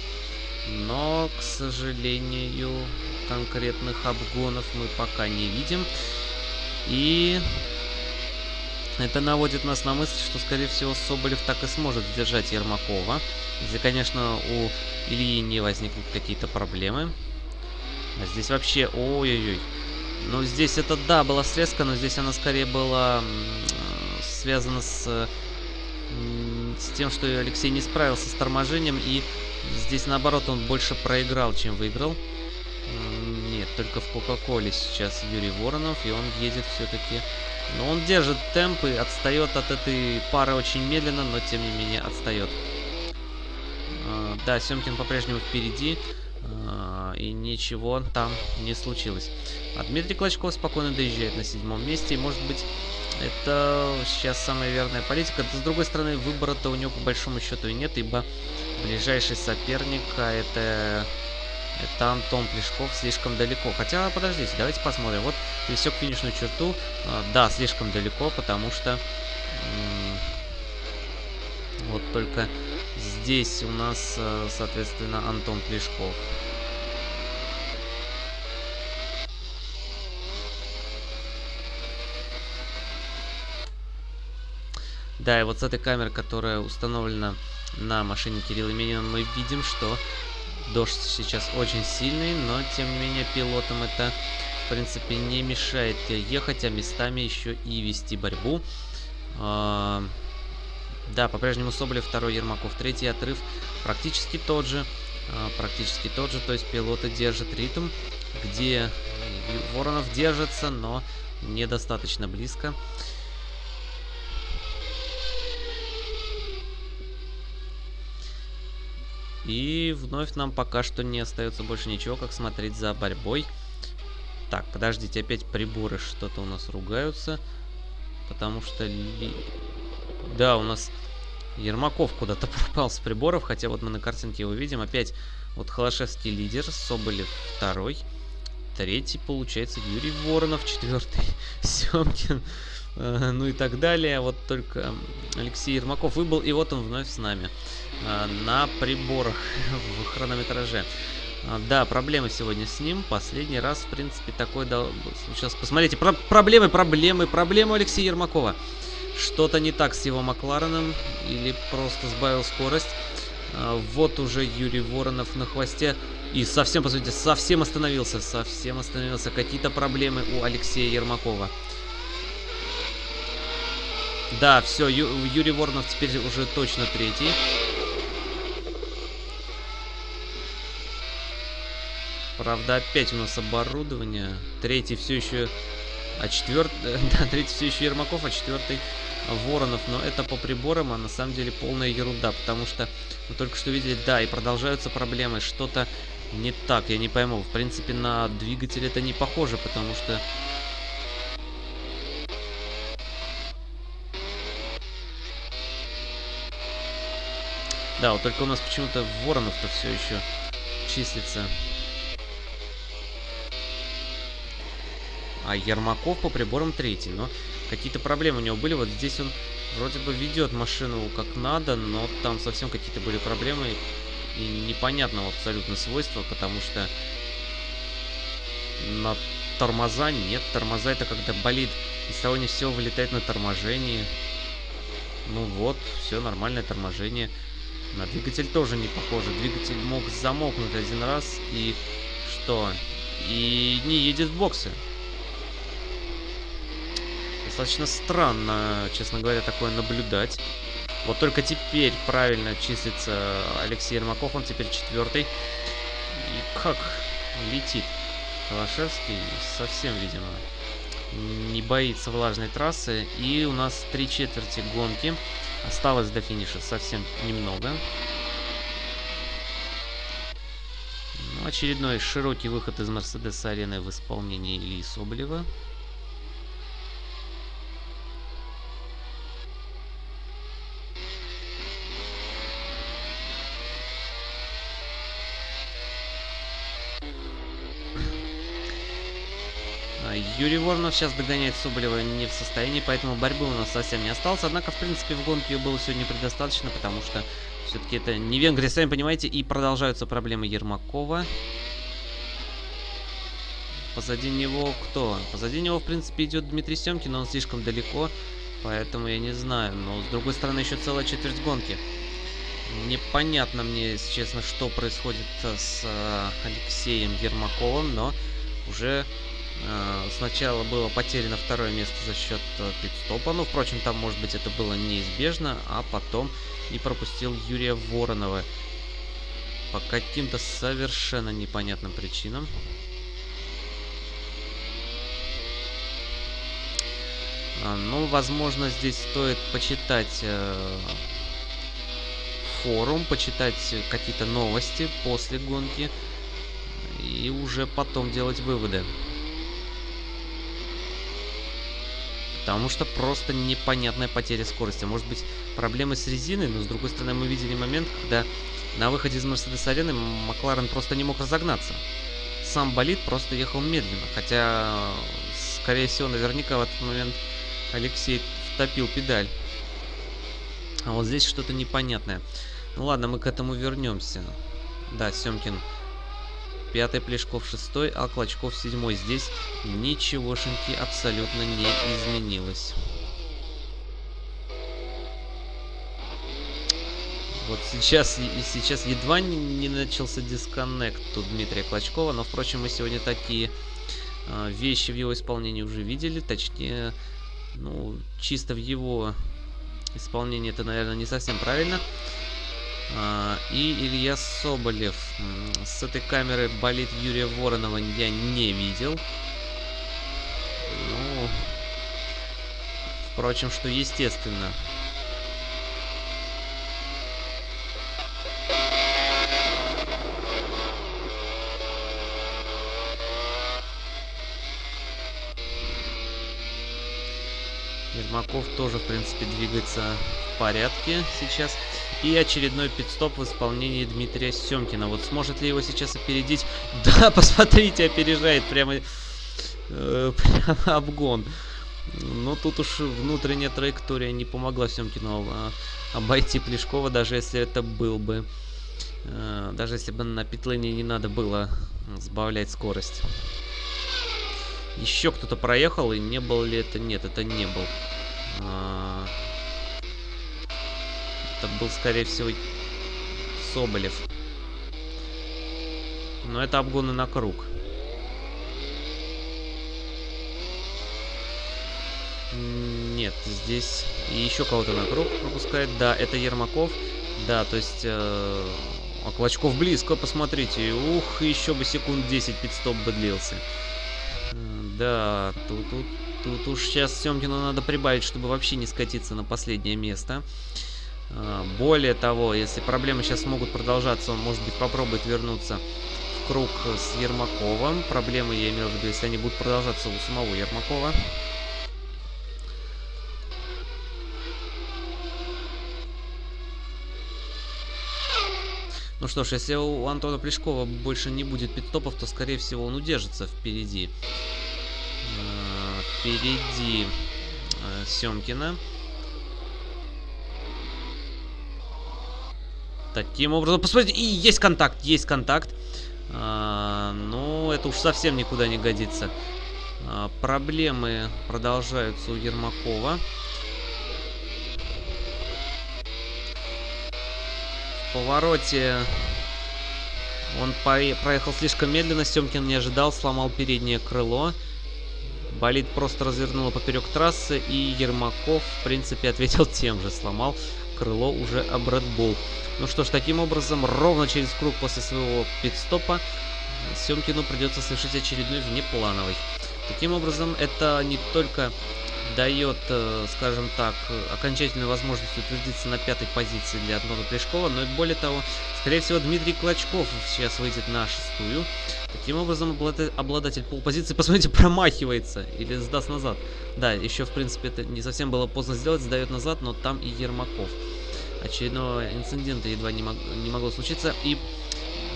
Но, к сожалению, конкретных обгонов мы пока не видим. И это наводит нас на мысль, что, скорее всего, Соболев так и сможет сдержать Ермакова. Если, конечно, у Ильи не возникнут какие-то проблемы. А здесь вообще... Ой-ой-ой. Ну, здесь это, да, была срезка, но здесь она скорее была связана с, с тем, что Алексей не справился с торможением. И здесь, наоборот, он больше проиграл, чем выиграл. Нет, только в Кока-Коле сейчас Юрий Воронов, и он едет все-таки... Но он держит темп и отстает от этой пары очень медленно, но тем не менее отстает. А, да, Семкин по-прежнему впереди. А, и ничего там не случилось. А Дмитрий Клочков спокойно доезжает на седьмом месте, и может быть это сейчас самая верная политика. С другой стороны, выбора-то у него по большому счету и нет, ибо ближайший соперник, а это это Антон Плешков слишком далеко. Хотя, подождите, давайте посмотрим. Вот пересек финишную черту. А, да, слишком далеко, потому что... Вот только здесь у нас, э, соответственно, Антон Плешков. Да, и вот с этой камеры, которая установлена на машине Кирилла Минина, мы видим, что Дождь сейчас очень сильный, но тем не менее пилотам это в принципе не мешает ехать, а местами еще и вести борьбу. Да, по-прежнему Соболев второй, Ермаков третий, отрыв практически тот же. А, практически тот же, то есть пилоты держат ритм, где Воронов держится, но недостаточно близко. И вновь нам пока что не остается больше ничего, как смотреть за борьбой. Так, подождите, опять приборы что-то у нас ругаются. Потому что... Да, у нас Ермаков куда-то пропал с приборов, хотя вот мы на картинке его видим. Опять вот Холошевский лидер, Соболев второй. Третий, получается, Юрий Воронов, четвертый, Семкин, э, ну и так далее. Вот только Алексей Ермаков выбыл, и вот он вновь с нами. А, на приборах в хронометраже. А, да, проблемы сегодня с ним. Последний раз, в принципе, такой дал... Сейчас посмотрите. Про проблемы, проблемы, проблемы Алексея Ермакова. Что-то не так с его Маклареном. Или просто сбавил скорость. А, вот уже Юрий Воронов на хвосте. И совсем, по сути, совсем остановился. Совсем остановился. Какие-то проблемы у Алексея Ермакова. Да, все, Ю Юрий Воронов теперь уже точно третий. Правда, опять у нас оборудование. Третий все еще... А четвертый... Да, третий все еще Ермаков, а четвертый Воронов. Но это по приборам, а на самом деле полная ерунда. Потому что мы только что видели, да, и продолжаются проблемы. Что-то не так, я не пойму. В принципе, на двигатель это не похоже, потому что... Да, вот только у нас почему-то Воронов-то все еще числится. А Ермаков по приборам третий. Но какие-то проблемы у него были. Вот здесь он вроде бы ведет машину как надо, но там совсем какие-то были проблемы и непонятного абсолютно свойства, потому что на тормоза нет. Тормоза это когда болит из того не все вылетает на торможении. Ну вот, все нормальное торможение. На двигатель тоже не похоже. Двигатель мог замокнуть один раз и что? И не едет в боксы достаточно странно, честно говоря, такое наблюдать. Вот только теперь правильно числится Алексей Ермаков, он теперь четвертый. И как летит Калашевский, совсем, видимо, не боится влажной трассы. И у нас три четверти гонки. Осталось до финиша совсем немного. Ну, очередной широкий выход из Мерседес-арены в исполнении Ильи Соболева. Юрий Воронов сейчас догоняет Соболева не в состоянии, поэтому борьбы у нас совсем не осталось. Однако, в принципе, в гонке ее было сегодня предостаточно, потому что все-таки это не Венгрия, сами понимаете, и продолжаются проблемы Ермакова. Позади него кто? Позади него, в принципе, идет Дмитрий Семкин, но он слишком далеко, поэтому я не знаю. Но, с другой стороны, еще целая четверть гонки. Непонятно мне, если честно, что происходит с э, Алексеем Ермаковым, но уже сначала было потеряно второе место за счет э, пидстопа, ну, впрочем, там, может быть, это было неизбежно, а потом и пропустил Юрия Воронова по каким-то совершенно непонятным причинам. А, ну, возможно, здесь стоит почитать э, форум, почитать какие-то новости после гонки. и уже потом делать выводы. Потому что просто непонятная потеря скорости. Может быть, проблемы с резиной, но с другой стороны мы видели момент, когда на выходе из Мерседес-арены Макларен просто не мог разогнаться. Сам болид просто ехал медленно, хотя, скорее всего, наверняка в этот момент Алексей втопил педаль. А вот здесь что-то непонятное. Ну ладно, мы к этому вернемся. Да, Семкин пятый, Плешков шестой, а Клочков седьмой. Здесь ничегошеньки абсолютно не изменилось. Вот сейчас, сейчас едва не, начался дисконнект у Дмитрия Клочкова, но, впрочем, мы сегодня такие э, вещи в его исполнении уже видели, точнее, ну, чисто в его исполнении это, наверное, не совсем правильно. А, и Илья Соболев. С этой камеры болит Юрия Воронова я не видел. Ну, впрочем, что естественно. Ермаков тоже, в принципе, двигается в порядке сейчас. И очередной пидстоп в исполнении Дмитрия Семкина. Вот сможет ли его сейчас опередить? Да, посмотрите, опережает прямо, э, прямо обгон. Но тут уж внутренняя траектория не помогла Семкину а, обойти Плешкова, даже если это был бы... Э, даже если бы на питлейне не надо было сбавлять скорость. Еще кто-то проехал, и не был ли это? Нет, это не был. Это был, скорее всего, Соболев. Но это обгоны на круг. Нет, здесь еще кого-то на круг пропускает. Да, это Ермаков. Да, то есть... Э, а Клочков близко, посмотрите. Ух, еще бы секунд 10 пидстоп бы длился. Да, тут, тут, тут уж сейчас Семкину надо прибавить, чтобы вообще не скатиться на последнее место. Более того, если проблемы сейчас могут продолжаться, он, может быть, попробует вернуться в круг с Ермаковым. Проблемы, я имею в виду, если они будут продолжаться у самого Ермакова. Ну что ж, если у Антона Плешкова больше не будет пидстопов, то, скорее всего, он удержится впереди. Э, впереди э, Семкина. Таким образом, посмотрите, и есть контакт, есть контакт. А, ну, это уж совсем никуда не годится. А, проблемы продолжаются у Ермакова. В повороте он проехал слишком медленно, Семкин не ожидал, сломал переднее крыло. Болид просто развернуло поперек трассы, и Ермаков, в принципе, ответил тем же, сломал крыло уже об Red Bull. Ну что ж, таким образом, ровно через круг после своего пидстопа Семкину придется совершить очередной внеплановый. Таким образом, это не только дает, э, скажем так, окончательную возможность утвердиться на пятой позиции для Антона Плешкова, но и более того, скорее всего, Дмитрий Клочков сейчас выйдет на шестую. Таким образом, обладатель полпозиции, посмотрите, промахивается или сдаст назад. Да, еще, в принципе, это не совсем было поздно сделать, сдает назад, но там и Ермаков. Очередного инцидента едва не, мог, не могло случиться. И,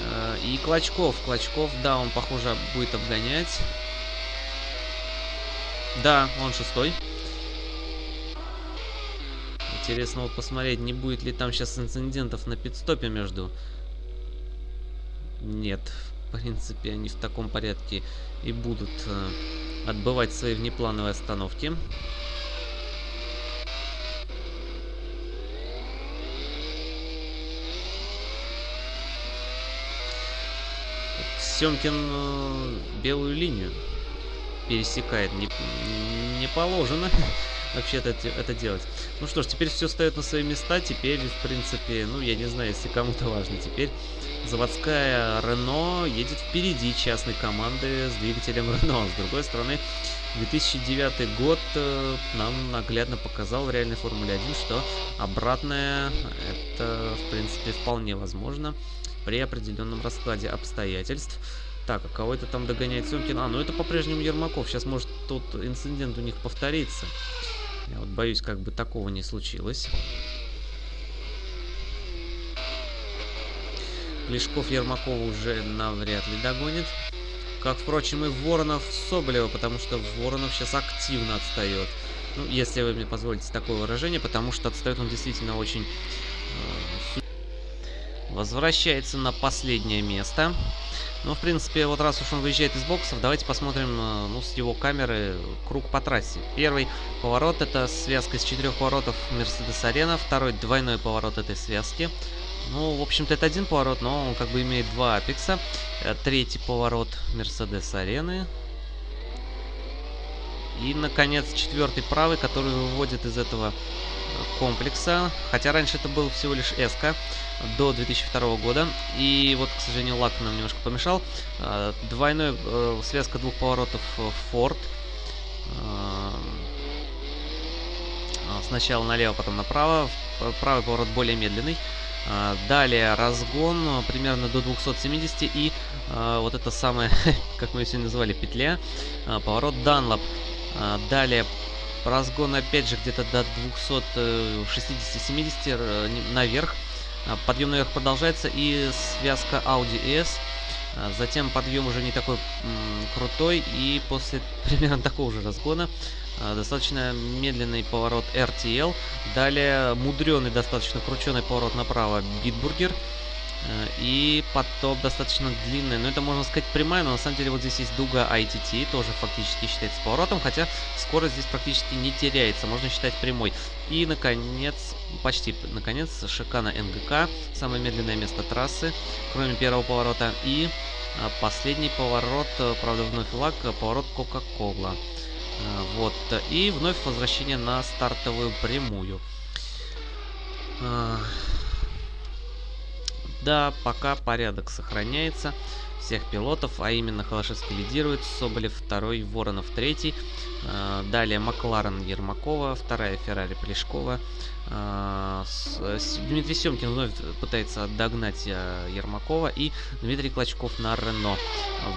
э, и Клочков. Клочков, да, он, похоже, будет обгонять. Да, он шестой. Интересно вот посмотреть, не будет ли там сейчас инцидентов на пидстопе между... Нет, в принципе, они в таком порядке и будут э, отбывать свои внеплановые остановки. Семкин э, белую линию пересекает. Не, не положено вообще-то это, это делать. Ну что ж, теперь все стоит на свои места. Теперь, в принципе, ну, я не знаю, если кому-то важно. Теперь заводская Рено едет впереди частной команды с двигателем Рено. С другой стороны, 2009 год э, нам наглядно показал в реальной Формуле 1, что обратное это, в принципе, вполне возможно при определенном раскладе обстоятельств. Так, а кого это там догоняет Семкин? А, ну это по-прежнему Ермаков. Сейчас может тот инцидент у них повториться. Я вот боюсь, как бы такого не случилось. Плешков Ермакова уже навряд ли догонит. Как, впрочем, и Воронов Соболева, потому что Воронов сейчас активно отстает. Ну, если вы мне позволите такое выражение, потому что отстает он действительно очень... Э, возвращается на последнее место. Ну, в принципе, вот раз уж он выезжает из боксов, давайте посмотрим, э, ну, с его камеры круг по трассе. Первый поворот это связка из четырех поворотов Мерседес Арена, второй двойной поворот этой связки. Ну, в общем-то, это один поворот, но он как бы имеет два апекса. Э, третий поворот Мерседес Арены. И, наконец, четвертый правый, который выводит из этого комплекса. Хотя раньше это был всего лишь СК до 2002 года. И вот, к сожалению, лак нам немножко помешал. Э, двойной связка двух поворотов Ford. Сначала налево, потом направо. Правый поворот более медленный. А, далее разгон ну, примерно до 270 и э, вот это самое, как мы ее сегодня назвали, петля, э, поворот Данлоп. Э, далее разгон опять же где-то до 260-70 э, наверх. Подъем наверх продолжается и связка Audi S. Затем подъем уже не такой крутой и после примерно такого же разгона а, достаточно медленный поворот RTL. Далее мудреный, достаточно крученый поворот направо Bitburger. Э, и потом достаточно длинный, но это можно сказать прямая, но на самом деле вот здесь есть дуга ITT, тоже фактически считается поворотом, хотя скорость здесь практически не теряется, можно считать прямой. И, наконец, почти, наконец, Шикана NGK, самое медленное место трассы, кроме первого поворота. И а, последний поворот, э, правда вновь лак, поворот Кока-Кола. Э, вот. И вновь возвращение на стартовую прямую. Да, пока порядок сохраняется. Всех пилотов, а именно Холошевский лидирует, Соболев второй, Воронов третий, э, далее Макларен Ермакова, вторая Феррари Плешкова, Дмитрий Семкин вновь пытается догнать а, Ермакова и Дмитрий Клочков на Рено.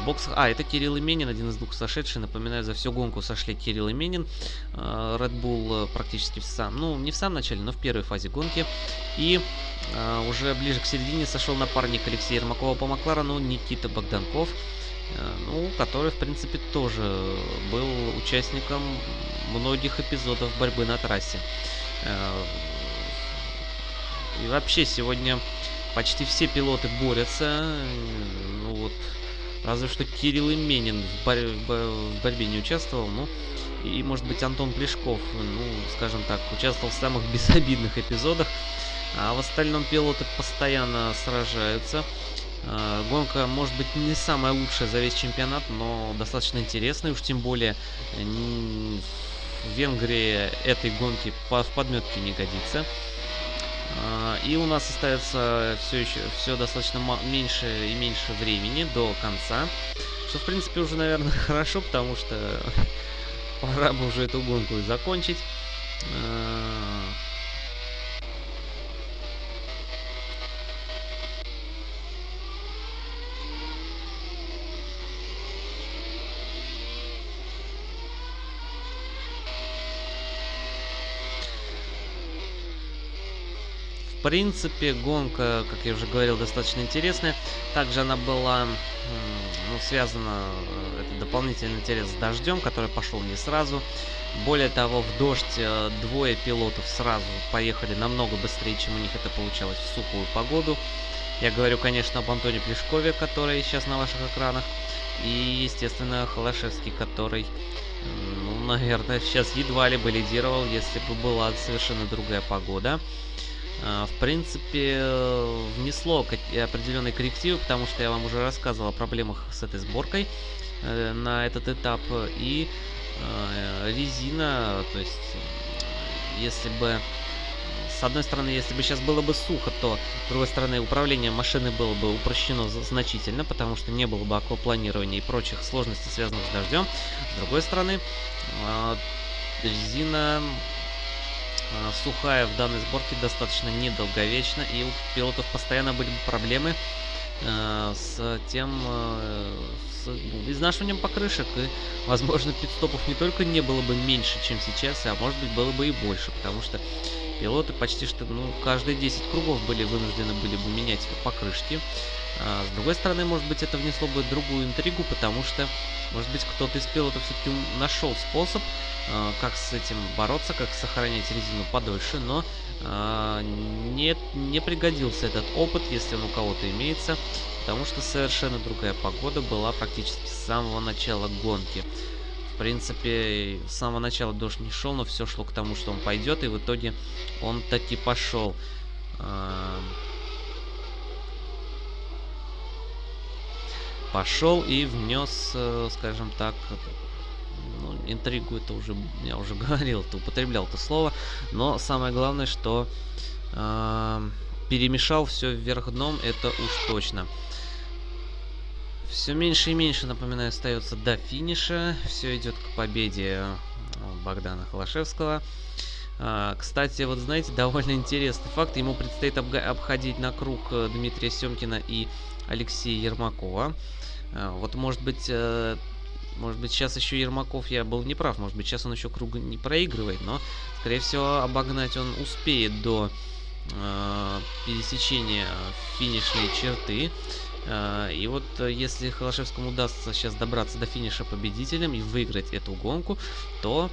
В боксах... А, это Кирилл Именин, один из двух сошедший. Напоминаю, за всю гонку сошли Кирилл Именин. А, Red Bull практически в сам... Ну, не в самом начале, но в первой фазе гонки. И уже ближе к середине сошел напарник Алексея Ермакова по Макларену Никита Богданков. Ну, который, в принципе, тоже был участником многих эпизодов борьбы на трассе. Э, и вообще сегодня почти все пилоты борются. Ну вот, разве что Кирилл Именин в, борь в борьбе не участвовал. Ну, и, может быть, Антон Плешков, ну, скажем так, участвовал в самых безобидных эпизодах. А в остальном пилоты постоянно сражаются. Э, гонка может быть не самая лучшая за весь чемпионат, но достаточно интересная, уж тем более Венгрии этой гонки в подметке не годится. А, и у нас остается все еще все достаточно меньше и меньше времени до конца. Что, в принципе, уже, наверное, хорошо, потому что пора бы уже эту гонку и закончить. Принципе, гонка, как я уже говорил, достаточно интересная. Также она была ну, связана, э, это дополнительный интерес с дождем, который пошел не сразу. Более того, в дождь э, двое пилотов сразу поехали намного быстрее, чем у них это получалось в сухую погоду. Я говорю, конечно, об Антоне Плешкове, который сейчас на ваших экранах. И, естественно, Холошевский, который, ну, наверное, сейчас едва ли бы лидировал, если бы была совершенно другая погода. А, в принципе, внесло определенные коррективы, потому что я вам уже рассказывал о проблемах с этой сборкой э, на этот этап. И э, резина, то есть, если бы... С одной стороны, если бы сейчас было бы сухо, то, с другой стороны, управление машины было бы упрощено значительно, потому что не было бы аквапланирования и прочих сложностей, связанных с дождем. С другой стороны, э, резина а, сухая в данной сборке достаточно недолговечна, и у пилотов постоянно были проблемы э, с тем, э, с изнашиванием покрышек. И, возможно, пидстопов не только не было бы меньше, чем сейчас, а может быть было бы и больше, потому что пилоты почти что, ну, каждые 10 кругов были вынуждены были бы менять покрышки. А, с другой стороны, может быть, это внесло бы другую интригу, потому что, может быть, кто-то из пилотов все-таки нашел способ, а, как с этим бороться, как сохранять резину подольше, но а, не, не пригодился этот опыт, если он у кого-то имеется, потому что совершенно другая погода была практически с самого начала гонки. В принципе, с самого начала дождь не шел, но все шло к тому, что он пойдет, и в итоге он таки пошел. Пошел и внес, э, скажем так, ну, интригу это уже, я уже говорил, это употреблял это слово, но самое главное, что э, перемешал все вверх дном, это уж точно. Все меньше и меньше, напоминаю, остается до финиша. Все идет к победе э, Богдана Холошевского. А, кстати, вот знаете, довольно интересный факт. Ему предстоит обходить на круг э, Дмитрия Семкина и Алексея Ермакова. А, вот, может быть, э, может быть, сейчас еще Ермаков, я был неправ, может быть, сейчас он еще круг не проигрывает, но, скорее всего, обогнать он успеет до э, пересечения финишной черты. Э, и вот если Холошевскому удастся сейчас добраться до финиша победителем и выиграть эту гонку, то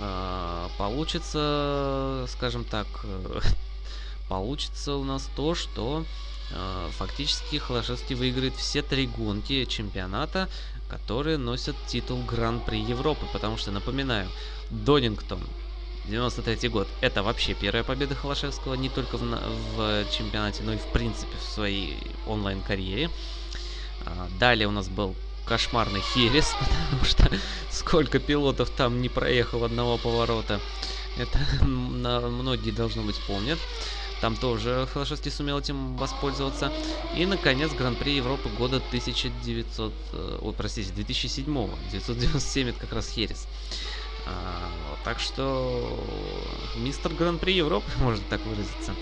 э, получится, скажем так, получится у нас то, что фактически Холошевский выиграет все три гонки чемпионата, которые носят титул Гран-при Европы. Потому что, напоминаю, Донингтон 93 год. Это вообще первая победа Холошевского не только в, в чемпионате, но и в принципе в своей онлайн-карьере. А, далее у нас был кошмарный Херес, потому что сколько пилотов там не проехал одного поворота. Это многие, должно быть, помнят. Там тоже Холошевский сумел этим воспользоваться. И, наконец, Гран-при Европы года 1900... Э, ой, простите, 2007 -го. 997 это как раз Херес. А, так что мистер Гран-при Европы, можно так выразиться.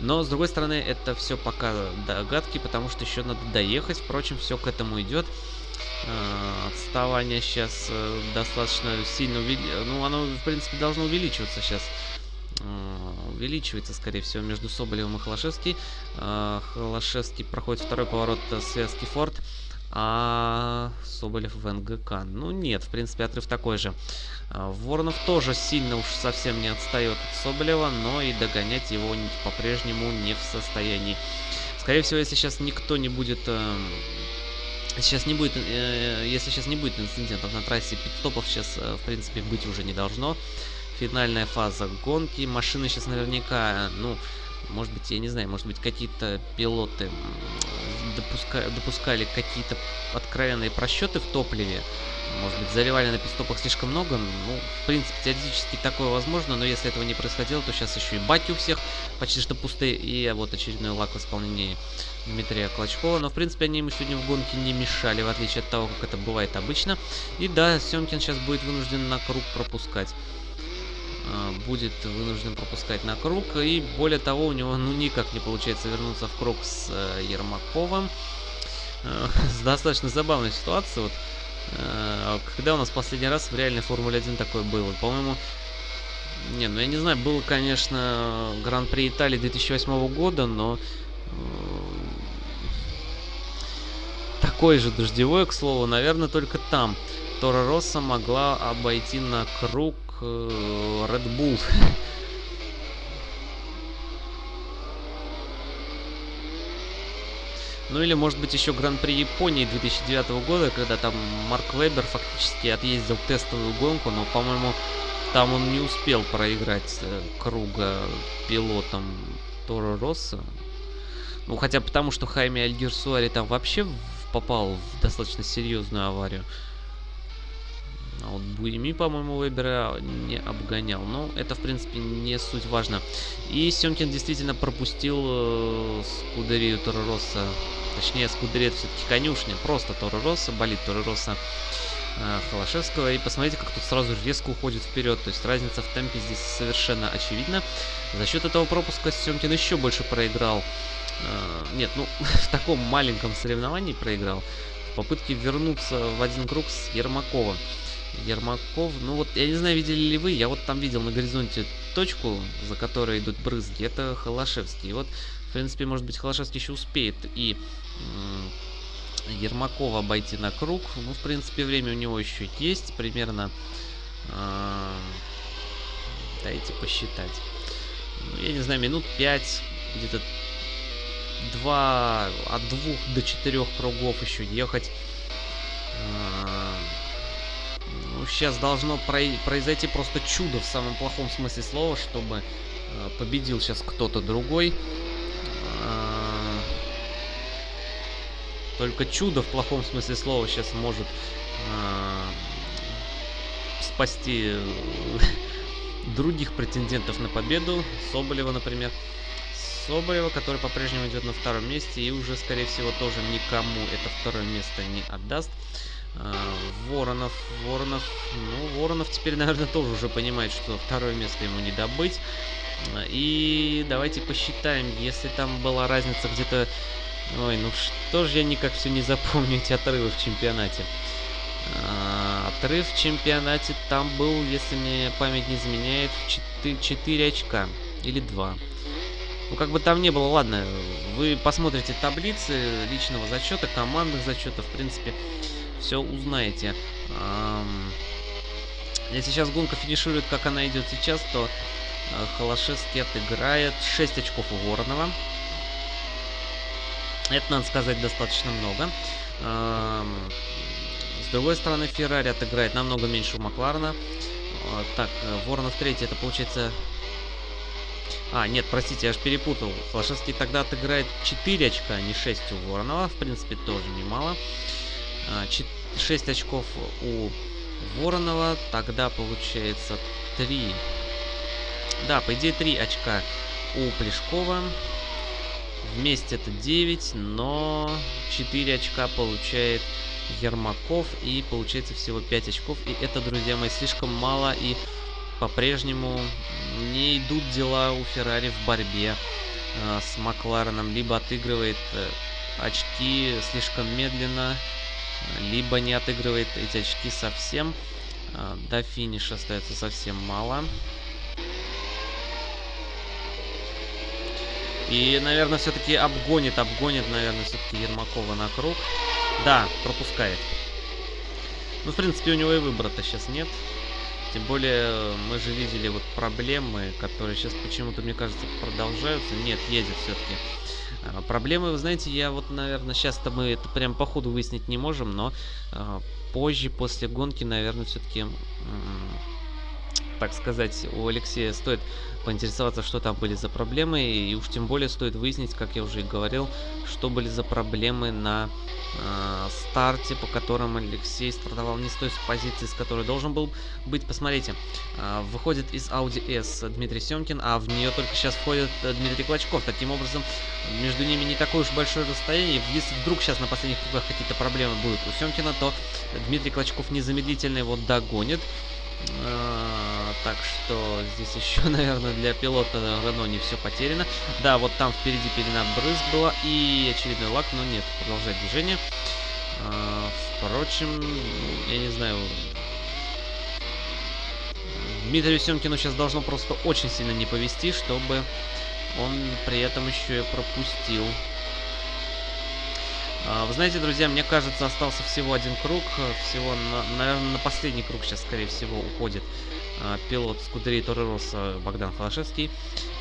Но, с другой стороны, это все пока догадки, потому что еще надо доехать. Впрочем, все к этому идет. А, отставание сейчас э, достаточно сильно увеличивается. Ну, оно, в принципе, должно увеличиваться сейчас увеличивается, скорее всего, между Соболевым и Холошевский. А, Холошевский проходит второй поворот связки Форд, а Соболев в НГК. Ну нет, в принципе, отрыв такой же. Воронов тоже сильно уж совсем не отстает от Соболева, но и догонять его по-прежнему не в состоянии. Скорее всего, если сейчас никто не будет... Э, сейчас не будет, э, если сейчас не будет инцидентов на трассе, пит-стопов сейчас, э, в принципе, быть уже не должно финальная фаза гонки. Машины сейчас наверняка, ну, может быть, я не знаю, может быть, какие-то пилоты допуска... допускали какие-то откровенные просчеты в топливе. Может быть, заливали на пистопах слишком много. Ну, в принципе, теоретически такое возможно, но если этого не происходило, то сейчас еще и баки у всех почти что пустые. И вот очередной лак в исполнении Дмитрия Клочкова. Но, в принципе, они ему сегодня в гонке не мешали, в отличие от того, как это бывает обычно. И да, Семкин сейчас будет вынужден на круг пропускать. А, будет вынужден пропускать на круг. И более того, у него ну никак не получается вернуться в круг с э, Ермаковым. Э, достаточно забавной ситуацией. Вот, э, когда у нас последний раз в реальной Формуле 1 такое было? По-моему, не, ну я не знаю, было, конечно, Гран-при Италии 2008 года, но такой же дождевой, к слову, наверное, только там Тора Росса могла обойти на круг э, Red Bull. Ну или может быть еще Гран-при Японии 2009 года, когда там Марк Вебер фактически отъездил тестовую гонку, но, по-моему, там он не успел проиграть э, круга пилотом Торо Росса. Ну, хотя потому, что Хайми Альгерсуари там вообще попал в достаточно серьезную аварию. А вот Буеми, по-моему, Вебера не обгонял. Но это, в принципе, не суть важно. И Семкин действительно пропустил э, Скудерию Торороса. Точнее, Скудерия это все-таки конюшня. Просто Торороса, болит Торороса э, Холошевского. И посмотрите, как тут сразу резко уходит вперед. То есть разница в темпе здесь совершенно очевидна. За счет этого пропуска Семкин еще больше проиграл нет, ну, в таком маленьком соревновании проиграл. В попытке вернуться в один круг с Ермаковым. Ермаков, ну вот, я не знаю, видели ли вы, я вот там видел на горизонте точку, за которой идут брызги, это Холошевский. Вот, в принципе, может быть, Холошевский еще успеет и Ермакова обойти на круг. Ну, в принципе, время у него еще есть, примерно, э, дайте посчитать, ну, я не знаю, минут 5, где-то 2, от 2 до 4 кругов еще ехать. Ну, сейчас должно произойти просто чудо в самом плохом смысле слова, чтобы э, победил сейчас кто-то другой. Э, только чудо в плохом смысле слова сейчас может э, спасти других претендентов на победу. Соболева, например. Соболева, который по-прежнему идет на втором месте и уже, скорее всего, тоже никому это второе место не отдаст. А, Воронов, Воронов, ну, Воронов теперь, наверное, тоже уже понимает, что второе место ему не добыть. И давайте посчитаем, если там была разница где-то... Ой, ну что же я никак все не запомню эти отрывы в чемпионате. А, отрыв в чемпионате там был, если мне память не изменяет, 4, 4 очка. Или 2. Ну, как бы там не было, ладно, вы посмотрите таблицы личного зачета, командных зачетов, в принципе, все узнаете. Если сейчас гонка финиширует, как она идет сейчас, то э, Холошевский отыграет 6 очков у Воронова. Это, надо сказать, достаточно много. С другой стороны, Феррари отыграет намного меньше у Макларена. Э, так, э, Воронов третий, это получается... А, нет, простите, я аж перепутал. Холошевский тогда отыграет 4 очка, а не 6 у Воронова. В принципе, тоже немало. 6 а, очков у Воронова. Тогда получается 3. Да, по идее 3 очка у Плешкова. Вместе это 9, но 4 очка получает Ермаков. И получается всего 5 очков. И это, друзья мои, слишком мало. И по-прежнему не идут дела у Феррари в борьбе э, с Маклареном. Либо отыгрывает э, очки слишком медленно, либо не отыгрывает эти очки совсем. А, до финиша остается совсем мало. И, наверное, все-таки обгонит, обгонит, наверное, все-таки Ермакова на круг. Да, пропускает. Ну, в принципе, у него и выбора-то сейчас нет. Тем более, мы же видели вот проблемы, которые сейчас почему-то, мне кажется, продолжаются. Нет, едет все-таки. А, проблемы, вы знаете, я вот, наверное, сейчас-то мы это прям по ходу выяснить не можем, но э, позже, после гонки, наверное, все-таки, э, так сказать, у Алексея стоит поинтересоваться, что там были за проблемы, и уж тем более стоит выяснить, как я уже и говорил, что были за проблемы на э, старте, по которым Алексей стартовал не с той позиции, с которой должен был быть. Посмотрите, э, выходит из Audi S Дмитрий Семкин, а в нее только сейчас входит Дмитрий Клочков. Таким образом, между ними не такое уж большое расстояние. Если вдруг сейчас на последних кругах какие-то проблемы будут у Семкина, то Дмитрий Клочков незамедлительно его догонит. А, так что здесь еще, наверное, для пилота Рено не все потеряно. Да, вот там впереди пелена брызг была и очередной лак, но нет, продолжает движение. А, впрочем, я не знаю... Дмитрию Семкину сейчас должно просто очень сильно не повезти, чтобы он при этом еще и пропустил вы знаете, друзья, мне кажется, остался всего один круг. Всего, на, наверное, на последний круг сейчас, скорее всего, уходит а, пилот Скудерии Торрероса Богдан Холошевский.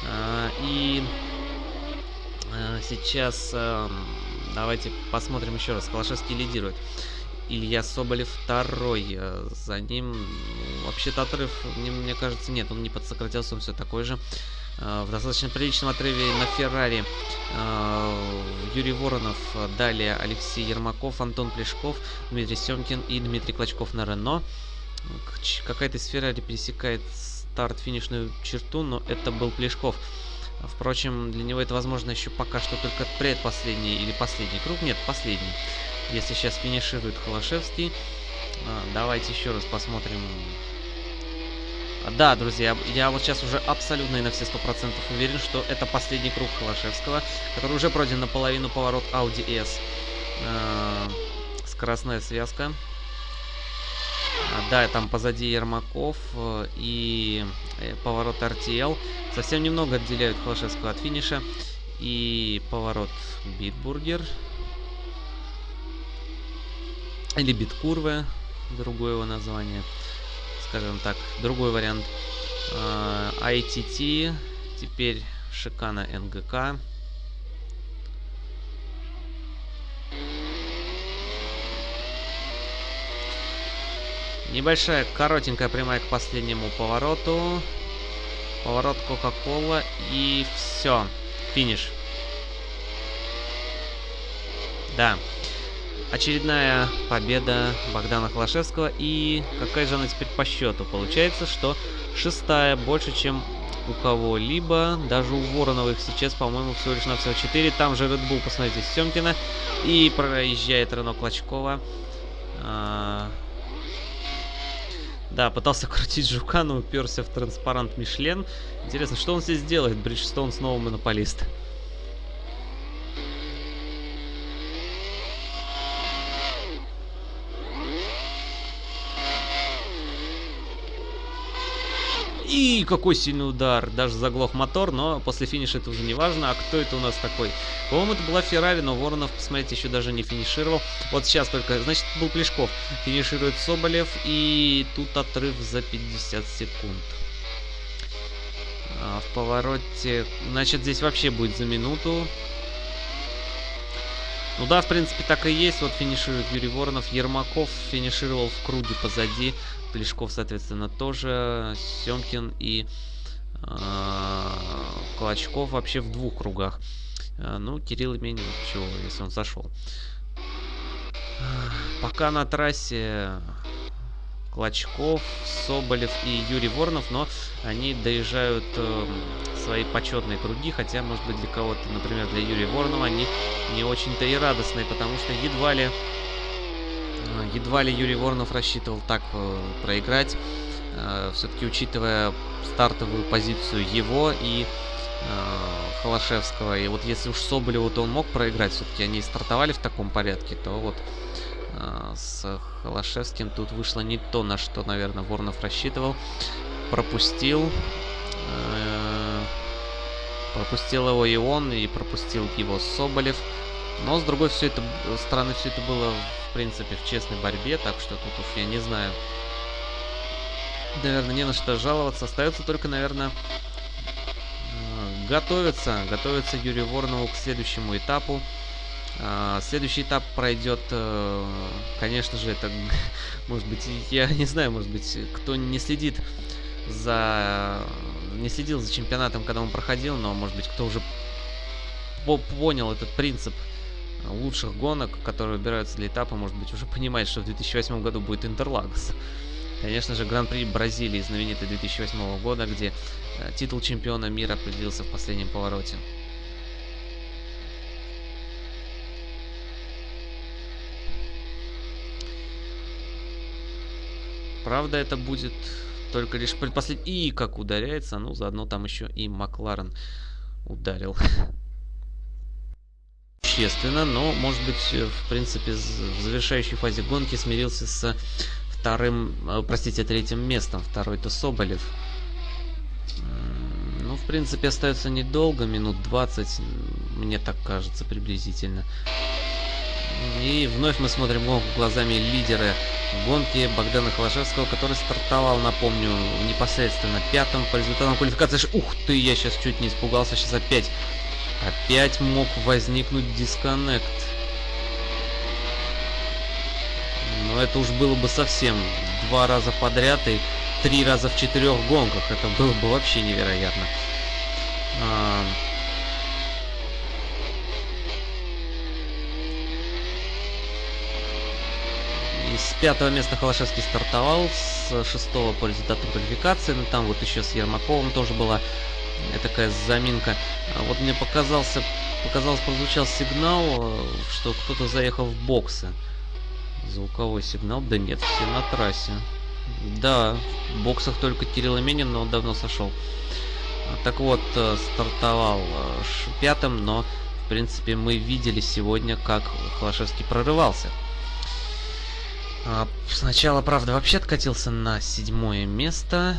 А, и а, сейчас а, давайте посмотрим еще раз. Холошевский лидирует. Илья Соболев второй. А, за ним ну, вообще-то отрыв, мне кажется, нет, он не подсократился, он все такой же. Э, в достаточно приличном отрыве на Феррари э, Юрий Воронов, далее Алексей Ермаков, Антон Плешков, Дмитрий Семкин и Дмитрий Клочков на Рено. Какая-то из Феррари пересекает старт-финишную черту, но это был Плешков. Впрочем, для него это возможно еще пока что только предпоследний или последний круг. Нет, последний. Если сейчас финиширует Холошевский. Э, давайте еще раз посмотрим Да, друзья, я вот сейчас уже абсолютно и на все сто процентов уверен, что это последний круг Холошевского, который уже пройден наполовину поворот Audi S. Э, скоростная связка. Да, там позади Ермаков э, и э, поворот RTL. Совсем немного отделяют Холошевского от финиша. И поворот Bitburger. Или Bit-Kurve, другое его название скажем так, другой вариант. ITT, а, теперь Шикана НГК. Небольшая, коротенькая прямая к последнему повороту. Поворот Кока-Кола и все. Финиш. Да. Очередная победа Богдана Холошевского. И какая же она теперь по счету? Получается, что шестая больше, чем у кого-либо. Даже у Вороновых сейчас, по-моему, всего лишь на всего 4. Там же Red Bull, посмотрите, Семкина. И проезжает Рено Клочкова. А... Да, пытался крутить жука, но уперся в транспарант Мишлен. Интересно, что он здесь делает? Бриджстоун снова монополист. И какой сильный удар. Даже заглох мотор, но после финиша это уже не важно. А кто это у нас такой? По-моему, это была Феррари, но Воронов, посмотрите, еще даже не финишировал. Вот сейчас только, значит, был Плешков. Финиширует Соболев. И тут отрыв за 50 секунд. А в повороте... Значит, здесь вообще будет за минуту. Ну да, в принципе, так и есть. Вот финиширует Юрий Воронов. Ермаков финишировал в круге позади. Плешков, соответственно, тоже. Семкин и э, Клочков вообще в двух кругах. Э, ну, Кирилл Именин, чего, если он зашел. Пока на трассе Клочков, Соболев и Юрий Воронов, но они доезжают э, свои почетные круги, хотя, может быть, для кого-то, например, для Юрия Воронова, они не очень-то и радостные, потому что едва ли, едва ли Юрий Воронов рассчитывал так э, проиграть, э, все-таки учитывая стартовую позицию его и э, Холошевского. И вот если уж Соболеву, то он мог проиграть, все-таки они стартовали в таком порядке, то вот с Холошевским тут вышло не то, на что, наверное, Воронов рассчитывал. Пропустил. Пропустил его и он, и пропустил его Соболев. Но, с другой все это, стороны, все это было, принципе, в честной борьбе, так что тут уж я не знаю. Наверное, не на что жаловаться. Остается только, наверное, э, готовиться. Готовиться Юрию Воронову к следующему этапу. А, следующий этап пройдет, э, конечно же, это, может быть, я не знаю, может быть, кто не следит за... Не следил за чемпионатом, когда он проходил, но, может быть, кто уже понял этот принцип лучших гонок, которые выбираются для этапа, может быть, уже понимает, что в 2008 году будет Интерлагос. Конечно же, Гран-при Бразилии, знаменитый 2008 года, где э, титул чемпиона мира определился в последнем повороте. Правда, это будет только лишь предпоследний... И как ударяется, ну, заодно там еще и Макларен ударил. Естественно, но, может быть, в принципе, в завершающей фазе гонки смирился с вторым, э, простите, третьим местом. Второй-то Соболев. Ну, в принципе, остается недолго, минут 20, мне так кажется, приблизительно. И вновь мы смотрим глазами лидера гонки Богдана Холошевского, который стартовал, напомню, непосредственно пятым по результатам квалификации. Ух ты, я сейчас чуть не испугался, сейчас опять, опять мог возникнуть дисконнект. Но это уж было бы совсем два раза подряд и три раза в четырех гонках. Это было бы вообще невероятно. А, с пятого места Холошевский стартовал, с шестого по результатам квалификации, ну там вот еще с Ермаковым тоже была такая заминка. А вот мне показался, показалось, прозвучал сигнал, э, что кто-то заехал в боксы. Звуковой сигнал, да нет, все на трассе. Да, в боксах только Кирилл Именин, но он давно сошел. Так вот, э, стартовал э, пятым, но, в принципе, мы видели сегодня, как Холошевский прорывался. А, сначала, правда, вообще откатился на седьмое место.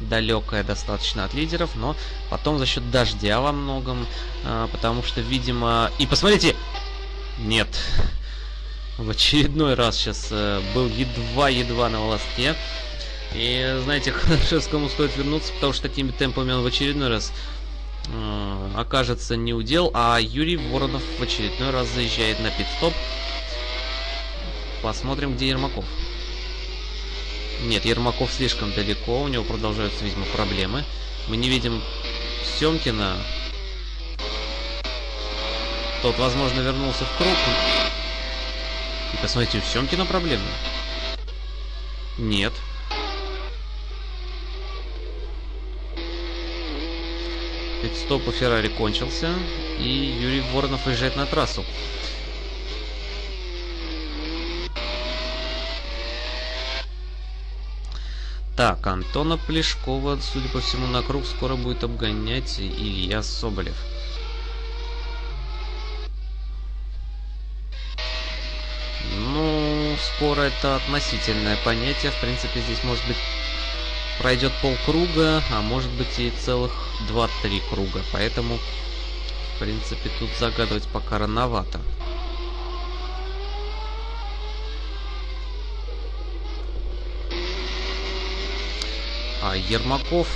Далекое достаточно от лидеров, но потом за счет дождя во многом, а, потому что, видимо... И посмотрите! Нет. В очередной раз сейчас э, был едва-едва на волоске. И, знаете, Холошевскому стоит вернуться, потому что такими темпами он в очередной раз э, окажется не удел, а Юрий Воронов в очередной раз заезжает на пит-стоп. Посмотрим, где Ермаков. Нет, Ермаков слишком далеко, у него продолжаются, видимо, проблемы. Мы не видим Семкина. Тот, возможно, вернулся в круг. И посмотрите, у Семкина проблемы. Нет. Пит-стоп у Феррари кончился, и Юрий Воронов уезжает на трассу. Так, Антона Плешкова, судя по всему, на круг скоро будет обгонять Илья Соболев. Ну, скоро это относительное понятие. В принципе, здесь может быть пройдет полкруга, а может быть и целых 2-3 круга. Поэтому, в принципе, тут загадывать пока рановато. А Ермаков...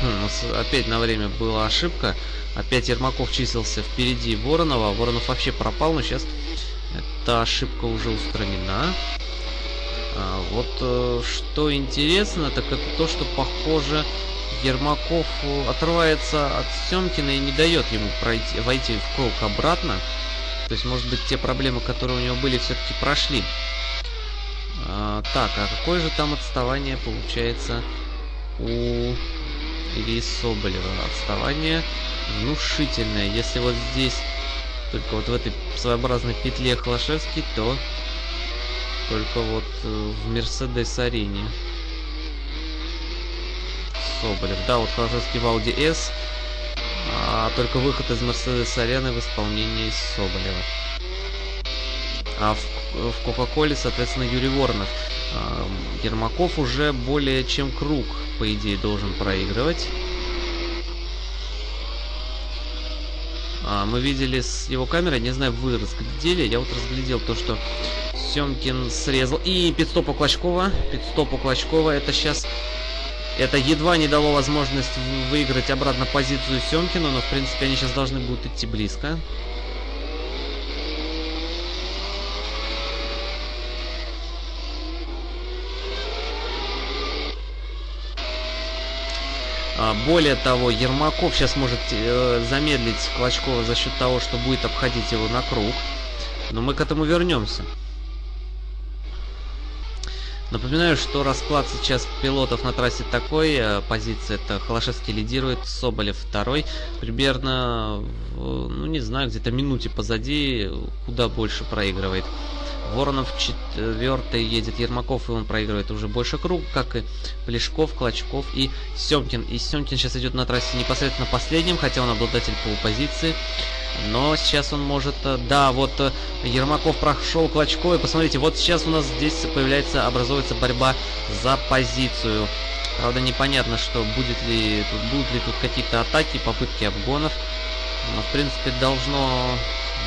Хм, опять на время была ошибка. Опять Ермаков числился впереди Воронова. Воронов вообще пропал, но сейчас эта ошибка уже устранена. А, вот э, что интересно, так это то, что похоже Ермаков отрывается от Семкина и не дает ему пройти, войти в круг обратно. То есть, может быть, те проблемы, которые у него были, все-таки прошли. А, так, а какое же там отставание получается у Ильи Соболева? Отставание внушительное. Если вот здесь, только вот в этой своеобразной петле Холошевский, то только вот э, в Мерседес-арене. Соболев. Да, вот Холошевский в Audi S, а только выход из Мерседес-арены в исполнении Соболева. А в, Кока-Коле, соответственно, Юрий Воронов. А, Ермаков уже более чем круг, по идее, должен проигрывать. А, мы видели с его камерой, не знаю, вы разглядели, я вот разглядел то, что Семкин срезал. И пидстоп у Клочкова, пидстоп у Клочкова, это сейчас... Это едва не дало возможность выиграть обратно позицию Семкину, но в принципе они сейчас должны будут идти близко. Более того, Ермаков сейчас может э, замедлить Клочкова за счет того, что будет обходить его на круг. Но мы к этому вернемся. Напоминаю, что расклад сейчас пилотов на трассе такой. Э, позиция это Холошевский лидирует, Соболев второй. Примерно, ну не знаю, где-то минуте позади, куда больше проигрывает. Воронов четвертый едет Ермаков, и он проигрывает уже больше круг, как и Плешков, Клочков и Семкин. И Семкин сейчас идет на трассе непосредственно последним, хотя он обладатель полупозиции. Но сейчас он может... Э, да, вот э, Ермаков прошел Клочкова. И посмотрите, вот сейчас у нас здесь появляется, образуется борьба за позицию. Правда, непонятно, что будет ли тут, будут ли тут какие-то атаки, попытки обгонов. Но, в принципе, должно...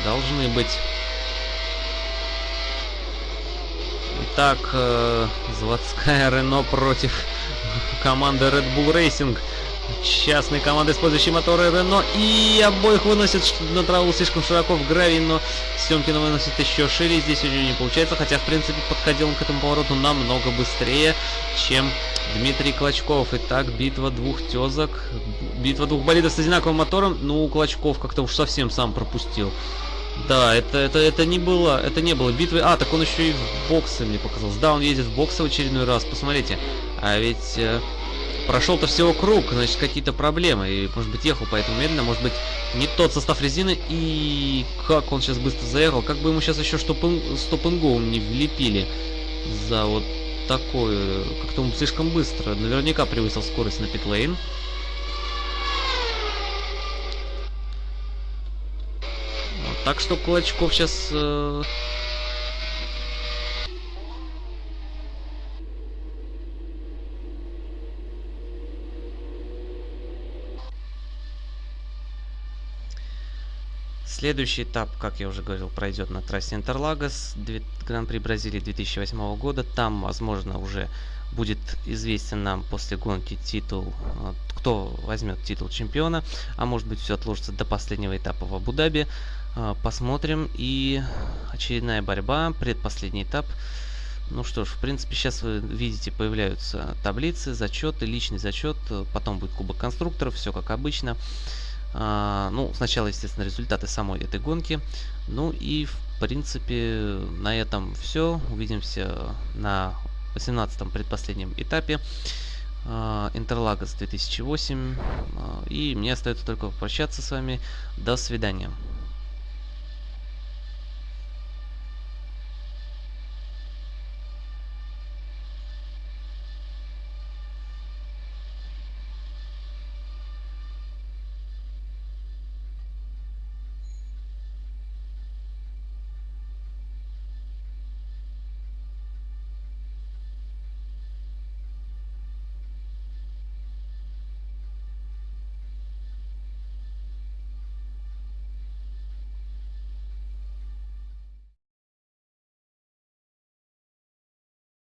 Должны быть Итак, э, заводская Рено против команды Red Bull Racing. Частные команды, использующие моторы Рено. И обоих выносят на траву слишком широко в гравий, но Семкина выносит еще шире. Здесь него не получается, хотя, в принципе, подходил он к этому повороту намного быстрее, чем Дмитрий Клочков. Итак, битва двух тезок. Битва двух болидов с одинаковым мотором. Ну, Клочков как-то уж совсем сам пропустил. Да, это, это, это не было, это не было битвы. А, так он еще и в боксы мне показалось. Да, он едет в боксы в очередной раз. Посмотрите. А ведь э, Прошел-то всего круг, значит, какие-то проблемы. И, может быть, ехал поэтому медленно, может быть, не тот состав резины. И как он сейчас быстро заехал. Как бы ему сейчас еще стоп-н-гоу не влепили за вот такое. Как-то он слишком быстро. Наверняка превысил скорость на питлейн. Так что Кулачков сейчас... Э... Следующий этап, как я уже говорил, пройдет на трассе Интерлагос, Гран-при Бразилии 2008 года. Там, возможно, уже будет известен нам после гонки титул, э, кто возьмет титул чемпиона, а может быть все отложится до последнего этапа в Абу-Даби. А, посмотрим. И очередная борьба, предпоследний этап. Ну что ж, в принципе, сейчас вы видите, появляются таблицы, зачеты, личный зачет, потом будет кубок конструкторов, все как обычно. А, ну, сначала, естественно, результаты самой этой гонки. Ну и, в принципе, на этом все. Увидимся на 18-м предпоследнем этапе. Интерлагос 2008. И мне остается только попрощаться с вами. До свидания.